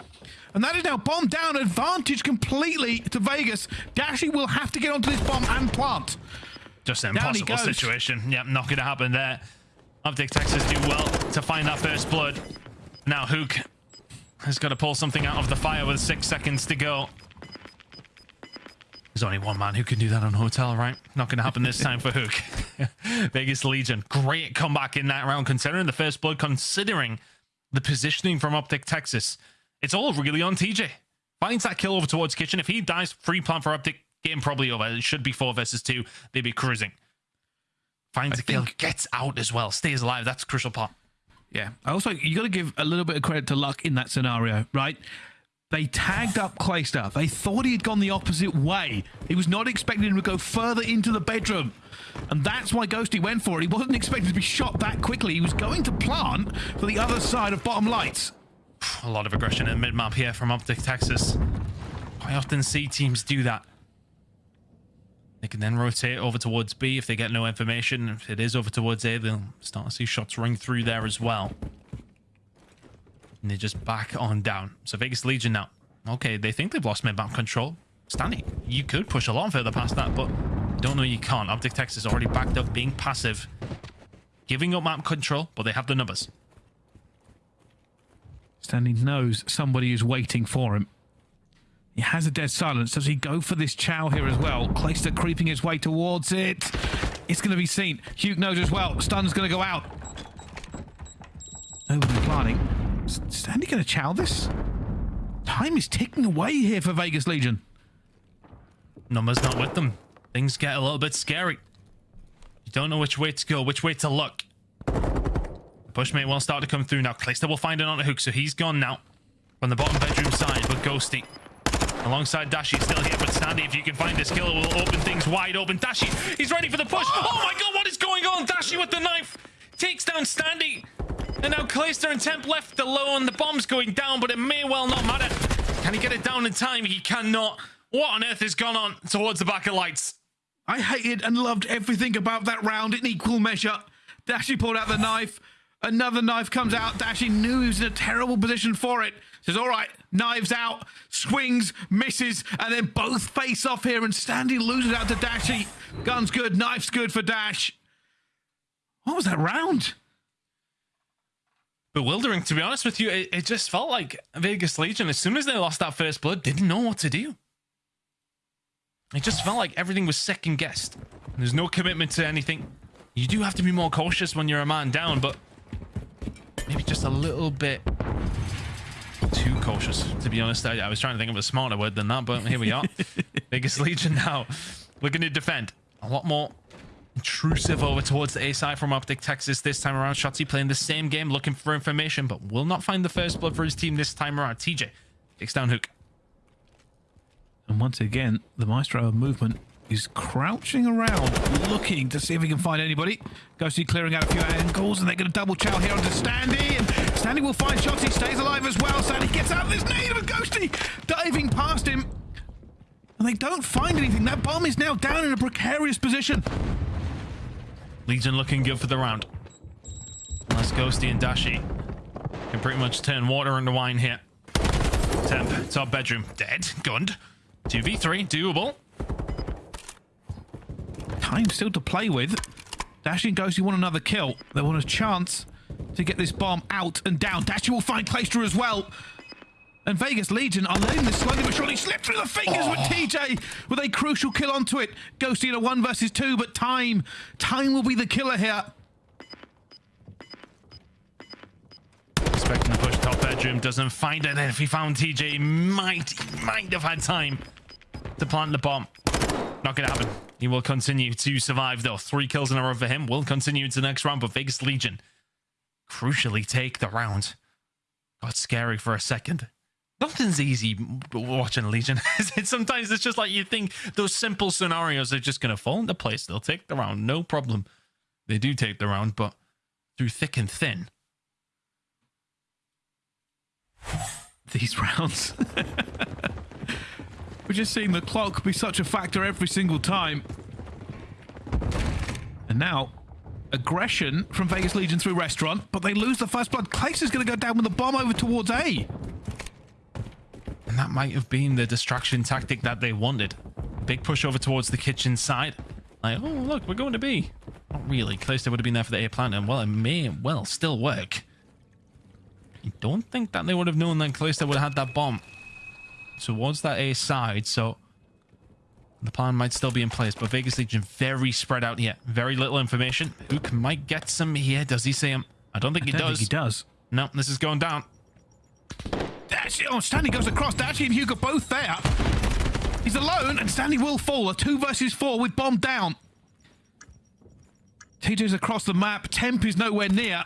And that is now bombed down. Advantage completely to Vegas. Dashy will have to get onto this bomb and plant. Just an Down impossible situation. Yep, not going to happen there. Optic Texas do well to find that first blood. Now Huke has got to pull something out of the fire with six seconds to go. There's only one man who can do that on Hotel, right? Not going to happen this time for Huke. Vegas Legion. Great comeback in that round, considering the first blood, considering the positioning from Optic Texas. It's all really on TJ. Finds that kill over towards Kitchen. If he dies, free plan for Optic. Game probably over. It should be four versus two. They'd be cruising. Finds I a kill, think- gets out as well, stays alive. That's a crucial part. Yeah. I also, you got to give a little bit of credit to luck in that scenario, right? They tagged up Clayster. They thought he had gone the opposite way. He was not expecting him to go further into the bedroom. And that's why Ghosty went for it. He wasn't expecting to be shot that quickly. He was going to plant for the other side of bottom lights. A lot of aggression in mid map here from Optic Texas. I often see teams do that. They can then rotate over towards B if they get no information. If it is over towards A, they'll start to see shots ring through there as well. And they just back on down. So Vegas Legion now. Okay, they think they've lost mid map control. Standy, you could push a lot further past that, but don't know you can't. Optic Texas already backed up, being passive, giving up map control, but they have the numbers. Standy knows somebody is waiting for him. He has a dead silence. Does he go for this chow here as well? Clayster creeping his way towards it. It's going to be seen. Huke knows as well. Stun's going to go out. Nobody planning. Is Standy going to chow this? Time is ticking away here for Vegas Legion. numbers not with them. Things get a little bit scary. You don't know which way to go, which way to look. The Bushmate will start to come through now. Clayster will find it on a hook, so he's gone now. From the bottom bedroom side, but Ghosty. Alongside Dashy still here, but Standy, if you can find this killer, will open things wide open. Dashy, he's ready for the push. Oh, oh my god, what is going on? Dashy with the knife. Takes down Standy. And now Clayster and Temp left alone. The bomb's going down, but it may well not matter. Can he get it down in time? He cannot. What on earth has gone on towards the back of lights? I hated and loved everything about that round in equal measure. Dashy pulled out the knife. Another knife comes out. Dashy knew he was in a terrible position for it. Says, all right, knives out, swings, misses, and then both face off here. And Standy loses out to Dashy. Gun's good, knife's good for Dash. What was that round? Bewildering, to be honest with you. It, it just felt like Vegas Legion, as soon as they lost that first blood, didn't know what to do. It just felt like everything was second guessed. There's no commitment to anything. You do have to be more cautious when you're a man down, but maybe just a little bit too cautious, to be honest. I, I was trying to think of a smarter word than that, but here we are. Biggest Legion now. Looking to defend. A lot more intrusive over towards the A side from Optic Texas this time around. Shotzzy playing the same game, looking for information, but will not find the first blood for his team this time around. TJ takes down Huke. And once again, the Maestro of movement is crouching around, looking to see if he can find anybody. Ghosty clearing out a few angles, and they're going to double chow here onto Standy. And Standy will find shots. He stays alive as well. Standy gets out of this nade, but Ghosty diving past him. And they don't find anything. That bomb is now down in a precarious position. Legion looking good for the round. Unless Ghosty and Dashy can pretty much turn water into wine here. Temp, top bedroom, dead, gunned. 2v3, doable. Time still to play with. Dashy and Ghosty want another kill. They want a chance to get this bomb out and down. Dashy will find Clayster as well. And Vegas Legion are letting this slowly but surely slip through the fingers with TJ with a crucial kill onto it. Ghosty in a one versus two, but time, time will be the killer here. Expecting to push top bedroom, doesn't find it. And if he found TJ, might, might have had time to plant the bomb. Not gonna happen. He will continue to survive though. Three kills in a row for him. Will continue into the next round, but Vegas Legion crucially take the round. Got scary for a second. Nothing's easy watching Legion. Sometimes it's just like you think those simple scenarios are just gonna fall into place. They'll take the round, no problem. They do take the round, but through thick and thin. These rounds. We're just seeing the clock be such a factor every single time. And now, aggression from Vegas Legion through restaurant, but they lose the first blood. Clace is going to go down with the bomb over towards A. And that might have been the distraction tactic that they wanted. Big push over towards the kitchen side. Like, oh, look, we're going to B. Not really. Clayster would have been there for the A plant, and well, it may well still work. I don't think that they would have known that Clayster would have had that bomb towards that A side, so the plan might still be in place, but Vegas Legion very spread out here. Very little information. Huke might get some here. Does he see him? Um, I don't think I he don't does. think he does. No, this is going down. Dashy, oh, Standy goes across. Dashy and Hugo both there. He's alone, and Standy will fall. A two versus four with bomb down. TJ's across the map. Temp is nowhere near.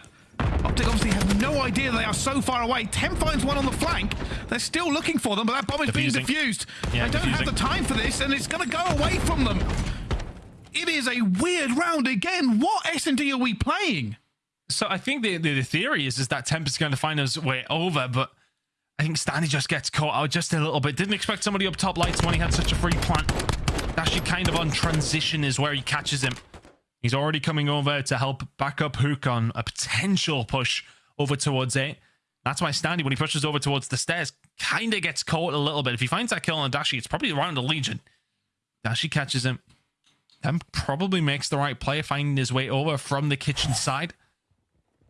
Optic obviously have no idea they are so far away. Temp finds one on the flank. They're still looking for them, but that bomb is Defusing. being defused. Yeah, they don't have the time for this, and it's going to go away from them. It is a weird round again. What S&D are we playing? So I think the, the, the theory is, is that Temp is going to find his way over, but I think Standy just gets caught out just a little bit. Didn't expect somebody up top lights when he had such a free plant. Actually, kind of on transition is where he catches him. He's already coming over to help back up Huke on a potential push over towards it. That's why Standy, when he pushes over towards the stairs, kind of gets caught a little bit. If he finds that kill on Dashy, it's probably around the Legion. Dashy catches him. Then probably makes the right play, finding his way over from the kitchen side.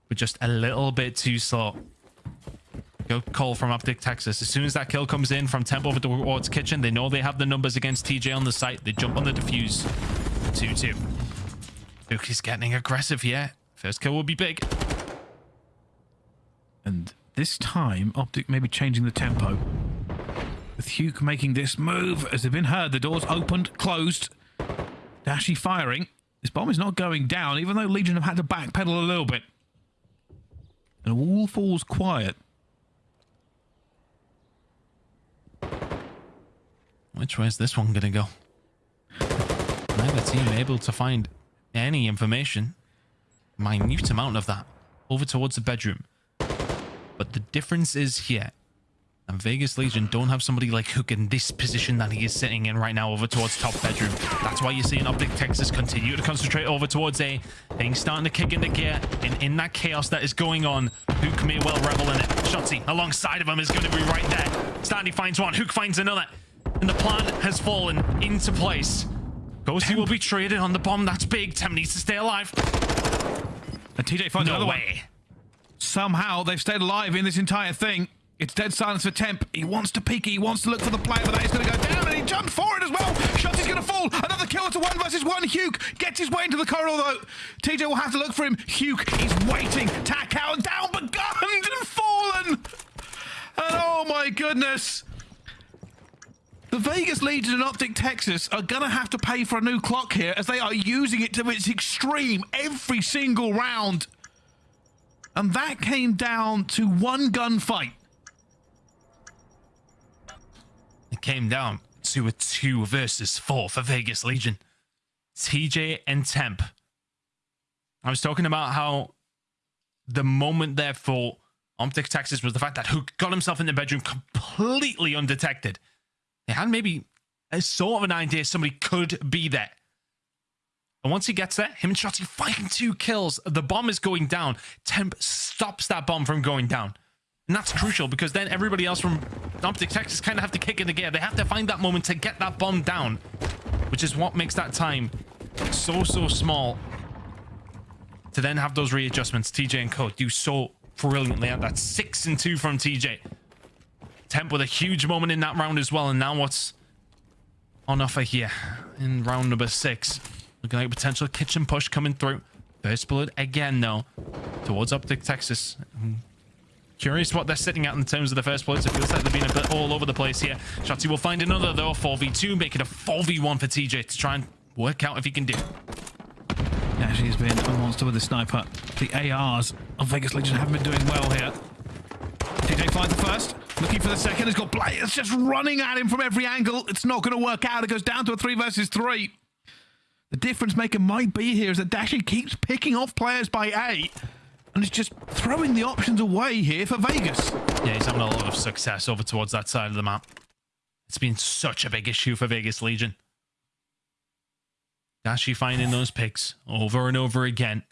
But just a little bit too slow. Go call from Optic Texas. As soon as that kill comes in from Temp over towards Kitchen, they know they have the numbers against TJ on the site. They jump on the defuse. 2-2. Huke is getting aggressive here. First kill will be big. And this time, Optic may be changing the tempo. With Huke making this move, as they've been heard, the doors opened, closed. Dashy firing. This bomb is not going down, even though Legion have had to backpedal a little bit. And all falls quiet. Which way is this one going to go? Neither team able to find any information. Minute amount of that. Over towards the bedroom. But the difference is here. And Vegas Legion don't have somebody like Huke in this position that he is sitting in right now over towards top bedroom. That's why you're seeing Optic Texas continue to concentrate over towards A. Things starting to kick into gear. And in that chaos that is going on, Huke may well revel in it. Shotzzy alongside of him is going to be right there. Standy finds one. Huke finds another. And the plan has fallen into place. Ghosty will be traded on the bomb. That's big. Temp needs to stay alive. And TJ finds No another one. way. Somehow they've stayed alive in this entire thing. It's dead silence for Temp. He wants to peek. He wants to look for the play, but that is going to go down, and he jumped forward as well. Shotzzy's going to fall. Another kill. A one versus one. Huke gets his way into the corridor, though. TJ will have to look for him. Huke is waiting. Tack out down, but gunned and fallen. And oh my goodness. The Vegas Legion and Optic Texas are going to have to pay for a new clock here as they are using it to its extreme every single round. And that came down to one gunfight. It came down to a two versus four for Vegas Legion. TJ and Temp. I was talking about how the moment there for Optic Texas was the fact that Huke got himself in the bedroom completely undetected. They had maybe a sort of an idea somebody could be there. And once he gets there, him and Shotzzy fighting two kills. The bomb is going down. Temp stops that bomb from going down. And that's crucial because then everybody else from Optic Texas kind of have to kick in the gear. They have to find that moment to get that bomb down, which is what makes that time so, so small to then have those readjustments. TJ and Co do so brilliantly at that. Six and two from TJ. Temp with a huge moment in that round as well. And now what's on offer here in round number six? Looking like a potential kitchen push coming through. First blood again, though, towards Optic Texas. Hmm. Curious what they're sitting at in terms of the first bloods. It feels like they've been a bit all over the place here. Shotzzy will find another, though, 4v2, make it a 4v1 for TJ to try and work out if he can do. Actually, has been a monster with the sniper. The ARs of Vegas Legion haven't been doing well here. TJ finds the first. Looking for the second. He's got players just running at him from every angle. It's not going to work out. It goes down to a three versus three. The difference maker might be here is that Dashy keeps picking off players by eight and is just throwing the options away here for Vegas. Yeah, he's having a lot of success over towards that side of the map. It's been such a big issue for Vegas Legion. Dashy finding those picks over and over again.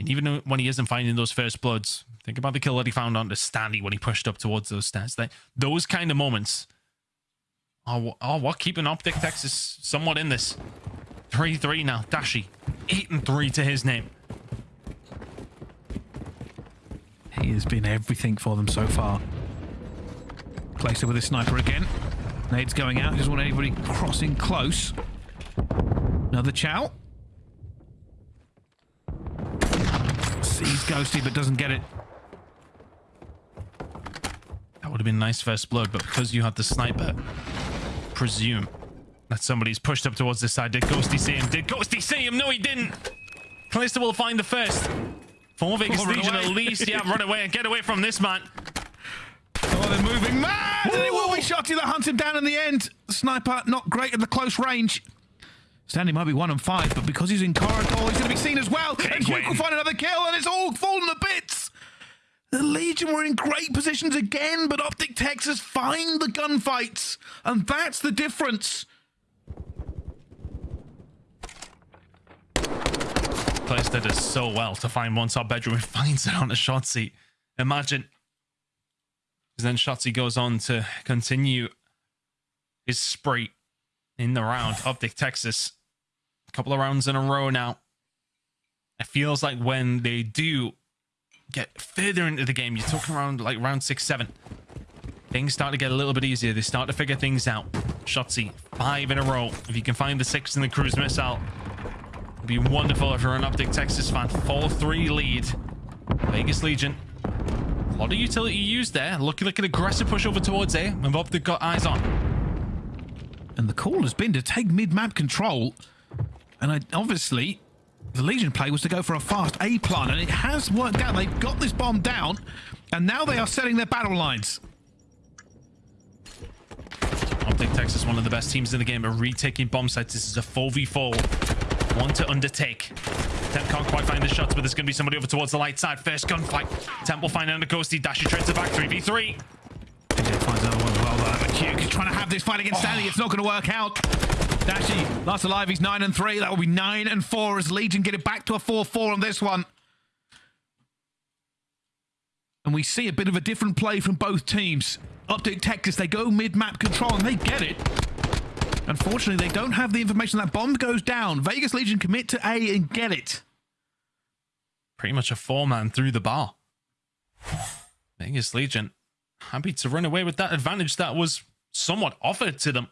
And even when he isn't finding those first bloods, think about the kill that he found onto Standy when he pushed up towards those stats. They, those kind of moments are, are what keeping Optic Texas somewhat in this. 3-3 now. Dashy, 8 and 3 to his name. He has been everything for them so far. It with his sniper again. Nade's going out. He doesn't want anybody crossing close. Another chow. Sees Ghosty but doesn't get it. That would have been nice first blood, but because you had the sniper, presume that somebody's pushed up towards this side. Did Ghosty see him? Did Ghosty see him? No, he didn't. Clayster will find the first. For Vegas Oh, Legion at least. Yeah, run away and get away from this man. Oh, they're moving mad! And it will be Shotzzy that hunts him down in the end. Sniper not great at the close range. Standy might be one and five, but because he's in corridor, he's going to be seen as well. and Huke win. will find another kill, and it's all fallen to bits. The Legion were in great positions again, but Optic Texas find the gunfights, and that's the difference. Clayster does so well to find one top bedroom and finds it on a shot seat. Imagine. Because then Shotzzy goes on to continue his spree in the round. Optic Texas. A couple of rounds in a row now. It feels like when they do get further into the game, you're talking around like round six, seven. Things start to get a little bit easier. They start to figure things out. Shotzzy, five in a row. If you can find the six in the cruise missile, it'd be wonderful if you're an Optic Texas fan. 4-3 lead. Vegas Legion. A lot of utility used there. Looking like an aggressive push over towards A. And Optic got eyes on. And the call has been to take mid-map control. And I, obviously, the Legion play was to go for a fast A plan, and it has worked out. They've got this bomb down, and now they are setting their battle lines. Optic Texas, one of the best teams in the game, are retaking bomb sites. This is a 4v4. One to undertake. Temp can't quite find the shots, but there's going to be somebody over towards the light side. First gunfight. Temp will find another ghosty. Dashy trades it back. 3v3. TJ finds another Huke is trying to have this fight against oh. Standy. It's not going to work out. Dashy last alive. He's nine and three. That will be nine and four as Legion get it back to a four-four on this one. And we see a bit of a different play from both teams. Optic Texas, they go mid-map control and they get it. Unfortunately, they don't have the information that bomb goes down. Vegas Legion commit to A and get it. Pretty much a four-man through the bar. Vegas Legion happy to run away with that advantage that was somewhat offered to them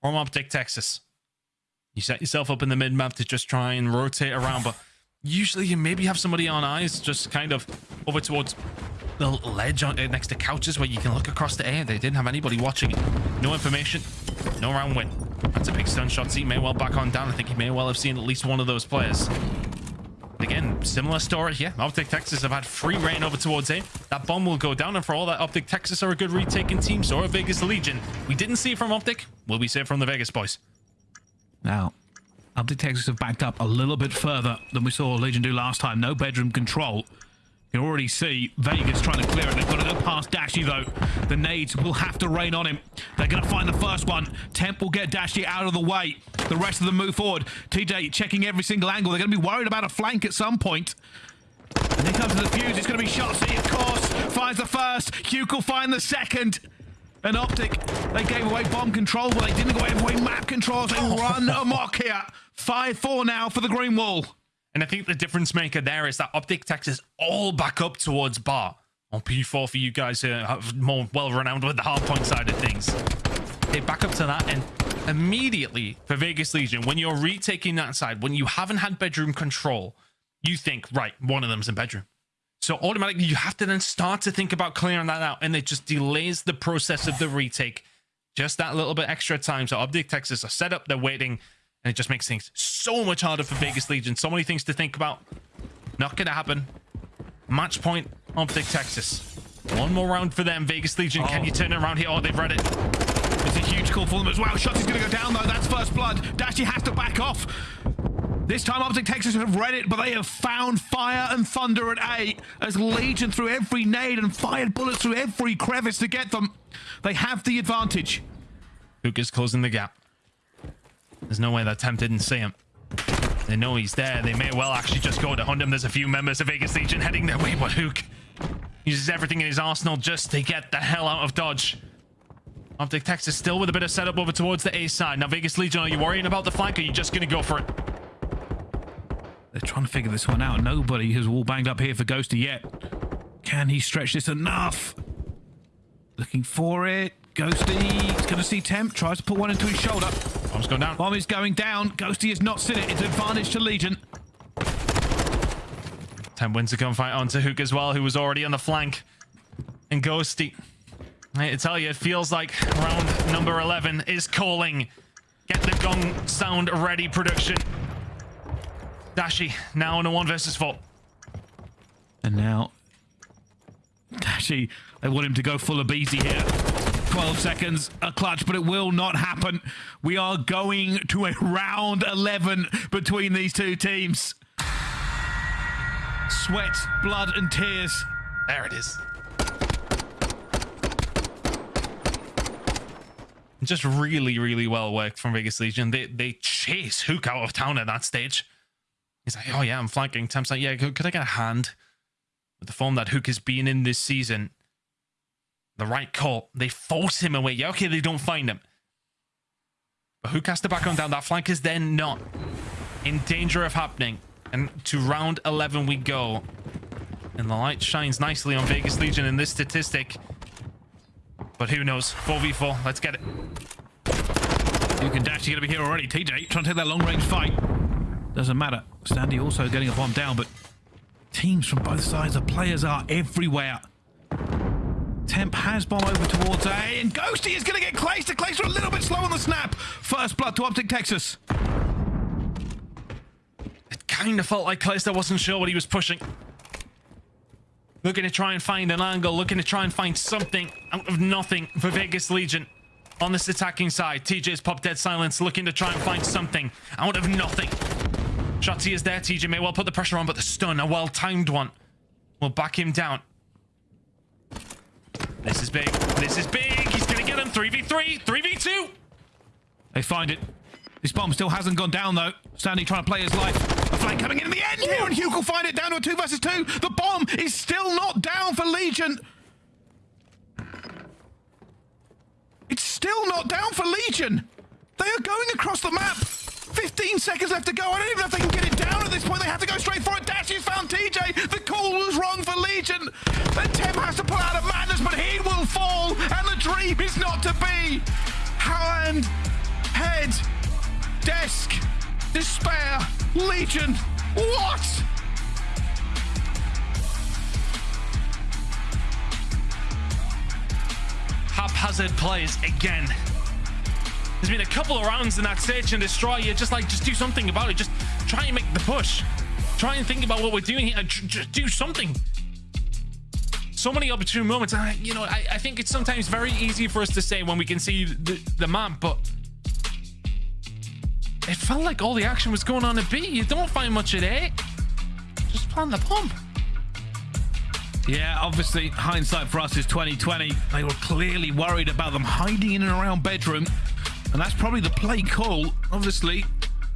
from Optic Texas. You set yourself up in the mid map to just try and rotate around, but usually you maybe have somebody on eyes just kind of over towards the ledge on, uh, next to couches where you can look across the air. They didn't have anybody watching. No information, no round win. That's a big stun shot. He may well back on down. I think he may well have seen at least one of those players. Again, similar story here. Optic Texas have had free reign over towards A. That bomb will go down, and for all that, Optic Texas are a good retaking team, so are Vegas Legion. We didn't see it from Optic. Will we see it from the Vegas boys? Now, Optic Texas have backed up a little bit further than we saw Legion do last time. No bedroom control. You already see Vegas trying to clear it. They've got to go past Dashy, though. The nades will have to rain on him. They're going to find the first one. Temp will get Dashy out of the way. The rest of them move forward. TJ checking every single angle. They're going to be worried about a flank at some point. And here comes the fuse. It's going to be Shotzzy, of course. Finds the first. Huke will find the second. And Optic, they gave away bomb control, but they didn't go away map control. They run amok here. 5-4 now for the Green Wall. And I think the difference maker there is that Optic Texas all back up towards Bar. On P4 for you guys who are more well-renowned with the hardpoint side of things. They back up to that and immediately for Vegas Legion, when you're retaking that side, when you haven't had bedroom control, you think, right, one of them's in bedroom. So automatically you have to then start to think about clearing that out and it just delays the process of the retake. Just that little bit extra time. So Optic Texas are set up, they're waiting, and it just makes things so much harder for Vegas Legion. So many things to think about. Not gonna happen. Match point, Optic Texas. One more round for them. Vegas Legion, can oh. you turn it around here? Oh, they've read it. It's a huge call for them as well. Shotzzy's going to go down, though. That's first blood. Dashy has to back off. This time, Optic Texas have read it, but they have found fire and thunder at eight as Legion threw every nade and fired bullets through every crevice to get them. They have the advantage. Huke is closing the gap. There's no way that Temp didn't see him. They know he's there. They may well actually just go to hunt him. There's a few members of Vegas Legion heading their way, but Huke uses everything in his arsenal just to get the hell out of Dodge. Optic Texas still with a bit of setup over towards the A side. Now, Vegas Legion, are you worrying about the flank or are you just going to go for it? They're trying to figure this one out. Nobody has wall banged up here for Ghosty yet. Can he stretch this enough? Looking for it. Ghosty is going to see Temp. Tries to put one into his shoulder. Bomb's going down. Bomb is going down. Ghosty has not seen it. It's advantage to Legion. Temp wins the gunfight onto Huke as well, who was already on the flank. And Ghosty. I hate to tell you, it feels like round number 11 is calling. Get the gong sound ready, production. Dashy now in a one versus four. And now, Dashy, they want him to go full of Beezy here. 12 seconds, a clutch, but it will not happen. We are going to a round 11 between these two teams. Sweat, blood, and tears. There it is. Just really, really well worked from Vegas Legion. They they chase Huke out of town at that stage. He's like, oh yeah, I'm flanking. Temp's like, yeah, could, could I get a hand? With the form that Huke has been in this season, the right call. They force him away. Yeah, okay, they don't find him. But who cast to back on down. That flank is then not in danger of happening. And to round 11 we go. And the light shines nicely on Vegas Legion in this statistic. But who knows? 4v4. Let's get it. You can dash. You're going to be here already. TJ trying to take that long range fight. Doesn't matter. Sandy also getting a bomb down, but teams from both sides of players are everywhere. Temp has bomb over towards A, and Ghosty is going to get Clayster. Clayster a little bit slow on the snap. First blood to Optic Texas. It kind of felt like Clayster wasn't sure what he was pushing. Looking to try and find an angle, looking to try and find something out of nothing for Vegas Legion. On this attacking side, TJ's pop dead silence, looking to try and find something out of nothing. Shotzi is there. TJ may well put the pressure on, but the stun, a well-timed one, will back him down. This is big. This is big. He's going to get him. 3v3, 3v2. They find it. This bomb still hasn't gone down though. Standy trying to play his life. A flank coming in in the end here, and Huke will find it down to a two versus two. The bomb is still not down for Legion. It's still not down for Legion. They are going across the map. 15 seconds left to go. I don't even know if they can get it down at this point. They have to go straight for it. Dashy's found TJ. The call was wrong for Legion. Then Temp has to pull out of madness, but he will fall, and the dream is not to be. Hand, head, desk, despair, Legion. What? Haphazard plays again. There's been a couple of rounds in that search and destroy. You're just like, just do something about it. Just try and make the push. Try and think about what we're doing here. Just do something. So many opportune moments. I, you know, I, I think it's sometimes very easy for us to say when we can see the, the map, but it felt like all the action was going on at B. You don't find much at A. Just plan the pump. Yeah, obviously, hindsight for us is 2020. They were clearly worried about them hiding in and around bedroom, and that's probably the play call. Obviously,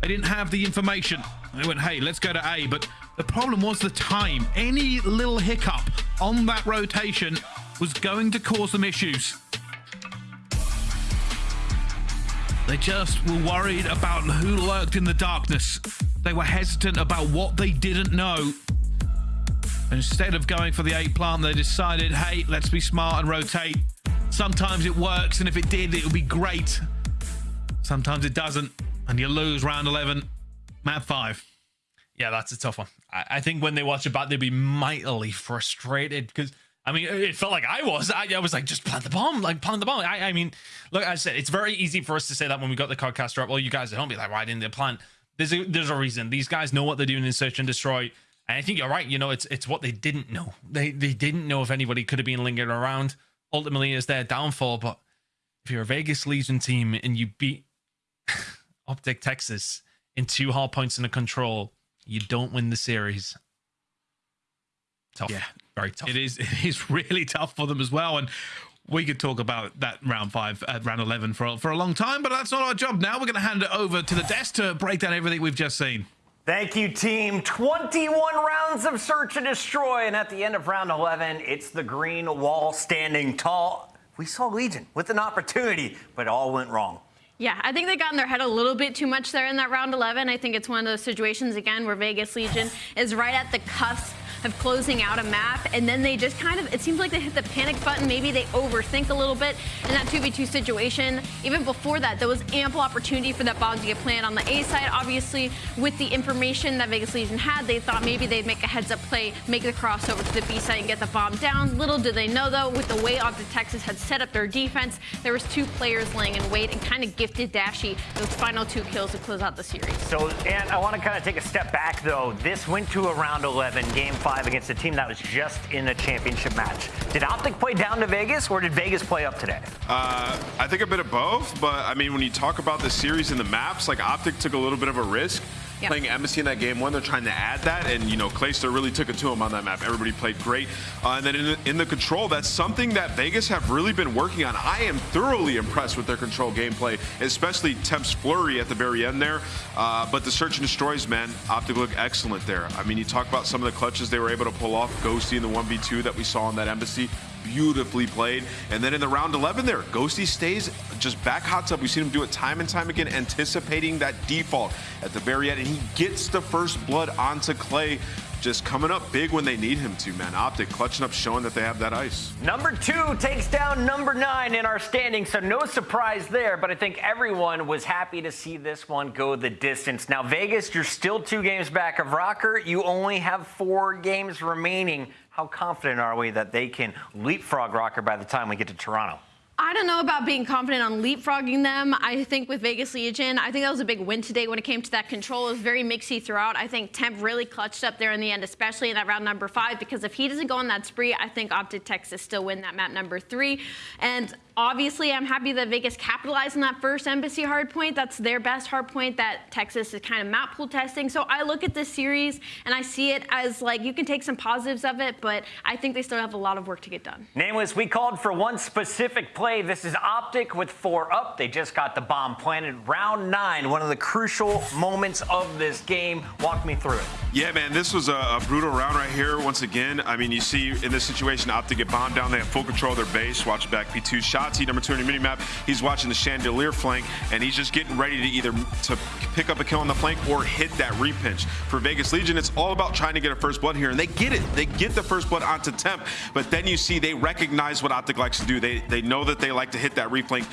they didn't have the information. They went, hey, let's go to A, but the problem was the time. Any little hiccup on that rotation was going to cause them issues. They just were worried about who lurked in the darkness. They were hesitant about what they didn't know. Instead of going for the eight plant, they decided, hey, let's be smart and rotate. Sometimes it works, and if it did, it would be great. Sometimes it doesn't, and you lose round 11, map 5. Yeah, that's a tough one. I, I think when they watch it back, they'd be mightily frustrated because I mean, it felt like I was. I, I was like, just plant the bomb, like plant the bomb. I, I mean, look, I said it's very easy for us to say that when we got the codcaster up. Well, you guys at home be like, why didn't they plant? There's a there's a reason. These guys know what they're doing in search and destroy. And I think you're right. You know, it's it's what they didn't know. They they didn't know if anybody could have been lingering around. Ultimately, is their downfall. But if you're a Vegas Legion team and you beat Optic Texas in two hard points in a control, you don't win the series. Tough. Yeah. Very tough. It is it is really tough for them as well. And we could talk about that round five, uh, round 11 for, for a long time, but that's not our job now. We're going to hand it over to the desk to break down everything we've just seen. Thank you, team. 21 rounds of search and destroy. And at the end of round 11, it's the green wall standing tall. We saw Legion with an opportunity, but it all went wrong. Yeah, I think they got in their head a little bit too much there in that round 11. I think it's one of those situations, again, where Vegas Legion is right at the cusp of closing out a map, and then they just kind of, it seems like they hit the panic button. Maybe they overthink a little bit in that 2v2 situation. Even before that, there was ample opportunity for that bomb to get planted on the A side. Obviously, with the information that Vegas Legion had, they thought maybe they'd make a heads-up play, make the crossover to the B side and get the bomb down. Little did they know, though, with the way Optic Texas had set up their defense, there was two players laying in wait and kind of gifted Dashy those final two kills to close out the series. So, and I want to kind of take a step back, though. This went to a round 11, game five against a team that was just in a championship match. Did Optic play down to Vegas, or did Vegas play up today? Uh, I think a bit of both, but I mean, when you talk about the series and the maps, like Optic took a little bit of a risk. Playing Embassy in that game one, they're trying to add that, and you know, Clayster really took it to him on that map. Everybody played great, uh, and then in the, in the control, that's something that Vegas have really been working on. I am thoroughly impressed with their control gameplay, especially Temp's flurry at the very end there. Uh, but the search and destroys, man, Optic look excellent there. I mean, you talk about some of the clutches they were able to pull off. Ghosty in the 1v2 that we saw on that Embassy beautifully played. And then in the round 11 there, Ghosty stays just back hot tub. We've seen him do it time and time again, anticipating that default at the very end. And he gets the first blood onto Clay, just coming up big when they need him to, man. Optic clutching up, showing that they have that ice. Number two takes down number nine in our standing, so no surprise there. But I think everyone was happy to see this one go the distance. Now, Vegas, you're still two games back of ROKKR. You only have four games remaining. How confident are we that they can leapfrog ROKKR by the time we get to Toronto? I don't know about being confident on leapfrogging them. I think with Vegas Legion, I think that was a big win today when it came to that control. It was very mixy throughout. I think Temp really clutched up there in the end, especially in that round number five, because if he doesn't go on that spree, I think Optic Texas still win that map number three. And Obviously, I'm happy that Vegas capitalized on that first embassy hard point. That's their best hard point that Texas is kind of map pool testing. So I look at this series and I see it as like you can take some positives of it, but I think they still have a lot of work to get done. Nameless, we called for one specific play. This is Optic with four up. They just got the bomb planted. Round nine, one of the crucial moments of this game. Walk me through it. Yeah, man, this was a, a brutal round right here. Once again, I mean, you see in this situation, Optic get bombed down. They have full control of their base. Watch back P2 shots. He number two on your mini map. He's watching the chandelier flank, and he's just getting ready to either to pick up a kill on the flank or hit that repinch. For Vegas Legion, it's all about trying to get a first blood here, and they get it. They get the first blood onto Temp, but then you see they recognize what Optic likes to do. They they know that they like to hit that reflank.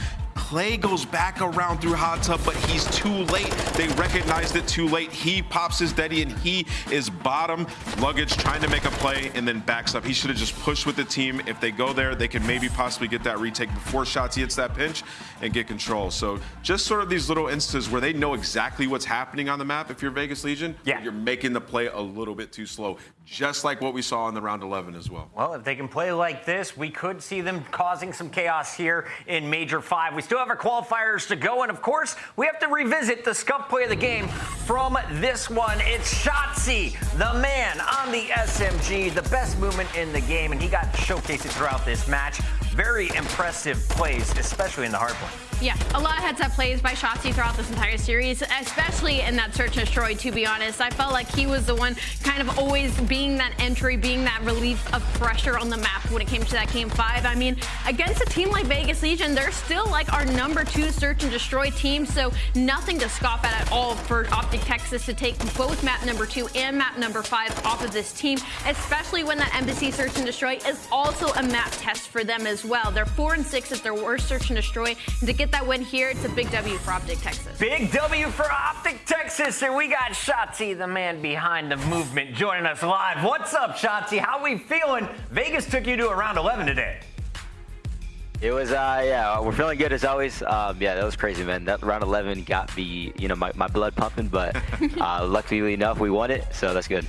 Clay goes back around through hot tub, but he's too late. They recognized it too late. He pops his Deddy and he is bottom luggage trying to make a play and then backs up. He should have just pushed with the team. If they go there, they can maybe possibly get that retake before Shots hits that pinch and get control. So just sort of these little instances where they know exactly what's happening on the map if you're Vegas Legion. Yeah. You're making the play a little bit too slow, just like what we saw in the round 11 as well. Well, if they can play like this, we could see them causing some chaos here in Major 5. We still have our qualifiers to go, and of course, we have to revisit the scuff play of the game from this one. It's Shotzzy, the man on the SMG, the best movement in the game, and he got showcased throughout this match. Very impressive plays, especially in the hard point. Yeah, a lot of heads-up plays by Shotzzy throughout this entire series, especially in that search and destroy, to be honest. I felt like he was the one kind of always being that entry, being that relief of pressure on the map when it came to that game five. I mean, against a team like Vegas Legion, they're still like our number two search and destroy team, so nothing to scoff at at all for Optic Texas to take both map number two and map number five off of this team, especially when that Embassy search and destroy is also a map test for them as well. They're four and six at their worst search and destroy, and to get that win here, it's a big W for Optic Texas. Big W for Optic Texas, and we got Shotzzy, the man behind the movement, joining us live. What's up, Shotzzy? How we feeling? Vegas took you to a round 11 today. It was, uh, yeah, we're feeling good as always. Um, yeah, that was crazy, man. That round 11 got me, you know, my, my blood pumping, but uh, luckily enough, we won it, so that's good.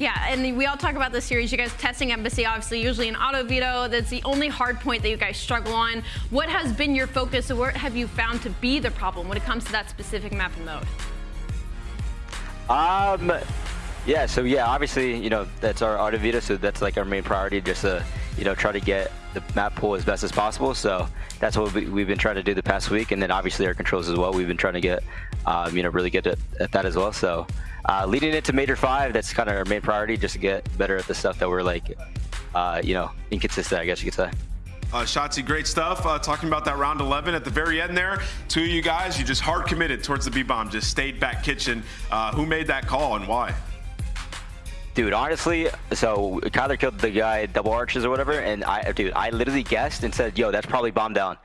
Yeah, and we all talk about this series. You guys testing Embassy, obviously, usually an auto veto. That's the only hard point that you guys struggle on. What has been your focus, or what have you found to be the problem when it comes to that specific map and mode? Um, yeah, so yeah, obviously, you know, that's our auto veto, so that's like our main priority, just to, you know, try to get the map pool as best as possible. So that's what we, we've been trying to do the past week, and then obviously our controls as well. We've been trying to get, um, you know, really good at, at that as well. So uh, leading into Major 5, that's kind of our main priority, just to get better at the stuff that we're like, uh, you know, inconsistent, I guess you could say. Uh, Shotzzy, great stuff. Uh, talking about that round 11 at the very end there. Two of you guys, you just hard committed towards the B-bomb, just stayed back kitchen. Uh, who made that call and why? Dude, honestly, so Cuyler killed the guy double arches or whatever, and I, dude, I literally guessed and said, "Yo, that's probably bomb down."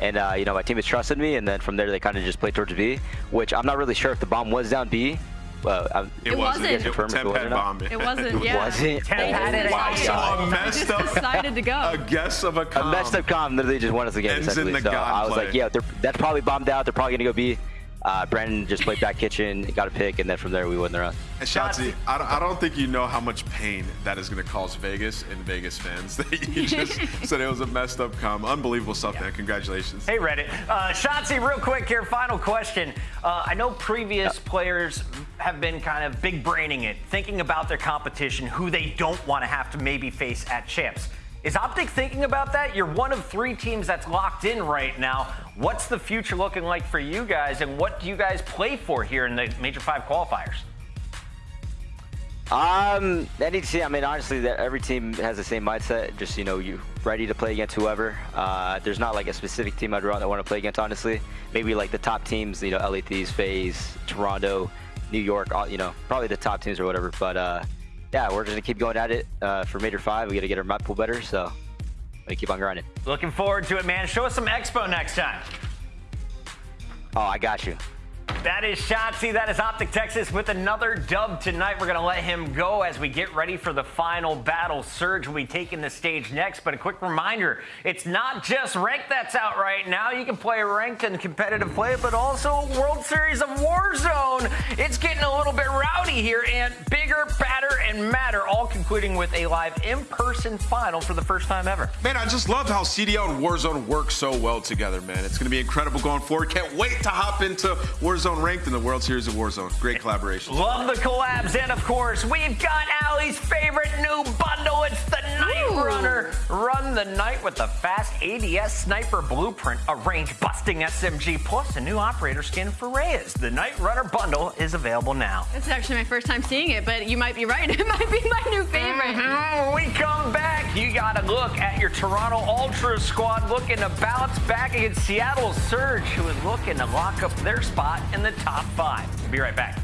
And uh, you know, my teammates trusted me, and then from there they kind of just played towards B, which I'm not really sure if the bomb was down B. Well, I, It wasn't. you guys confirm if Temp wasn't. bomb. It wasn't, yeah. Was it? Temp had it. Wow, Oh, so a messed up, Decided to go. a guess of a A messed up com literally just won us the game. Ends in essentially. the so I was gunplay. like, yeah, that's probably bombed out. They're probably gonna go B. Uh, Brandon just played back kitchen, got a pick, and then from there we won the round. And Shotzzy, I don't, I don't think you know how much pain that is going to cause Vegas and Vegas fans. That you just said it was a messed up com. Unbelievable stuff, man. Congratulations. Hey, Reddit. Uh, Shotzzy, real quick here, final question. Uh, I know previous players have been kind of big braining it, thinking about their competition, who they don't want to have to maybe face at champs. Is Optic thinking about that? You're one of three teams that's locked in right now. What's the future looking like for you guys, and what do you guys play for here in the Major 5 qualifiers? Um, I to see. I mean, honestly, that every team has the same mindset. Just you know, you ready to play against whoever. Uh, there's not like a specific team I'd rather want to play against. Honestly, maybe like the top teams. You know, LA Thieves, FaZe, Toronto, New York. All, you know, probably the top teams or whatever. But uh, yeah, we're just gonna keep going at it uh, for Major Five. We got to get our map pool better. So, we keep on grinding. Looking forward to it, man. Show us some expo next time. Oh, I got you. That is Shotzzy. That is Optic Texas with another dub tonight. We're going to let him go as we get ready for the final battle. Surge will be taking the stage next. But a quick reminder it's not just ranked that's out right now. You can play ranked and competitive play, but also World Series of Warzone. It's getting a little bit rowdy here, and bigger, badder, and madder, all concluding with a live in person final for the first time ever. Man, I just love how CDL and Warzone work so well together, man. It's going to be incredible going forward. Can't wait to hop into Warzone ranked in the World Series of Warzone. Great collaboration. Love the collabs, and of course, we've got Allie's favorite new bundle. It's the Night Runner. Run the night with the fast ADS sniper blueprint, a range busting SMG, plus a new operator skin for Reyes. The Night Runner bundle is available now. This is actually my first time seeing it, but you might be right. It might be my new favorite. Mhm. When we come back, you got to look at your Toronto Ultra squad looking to bounce back against Seattle Surge, who is looking to lock up their spot in the top five. Be right back.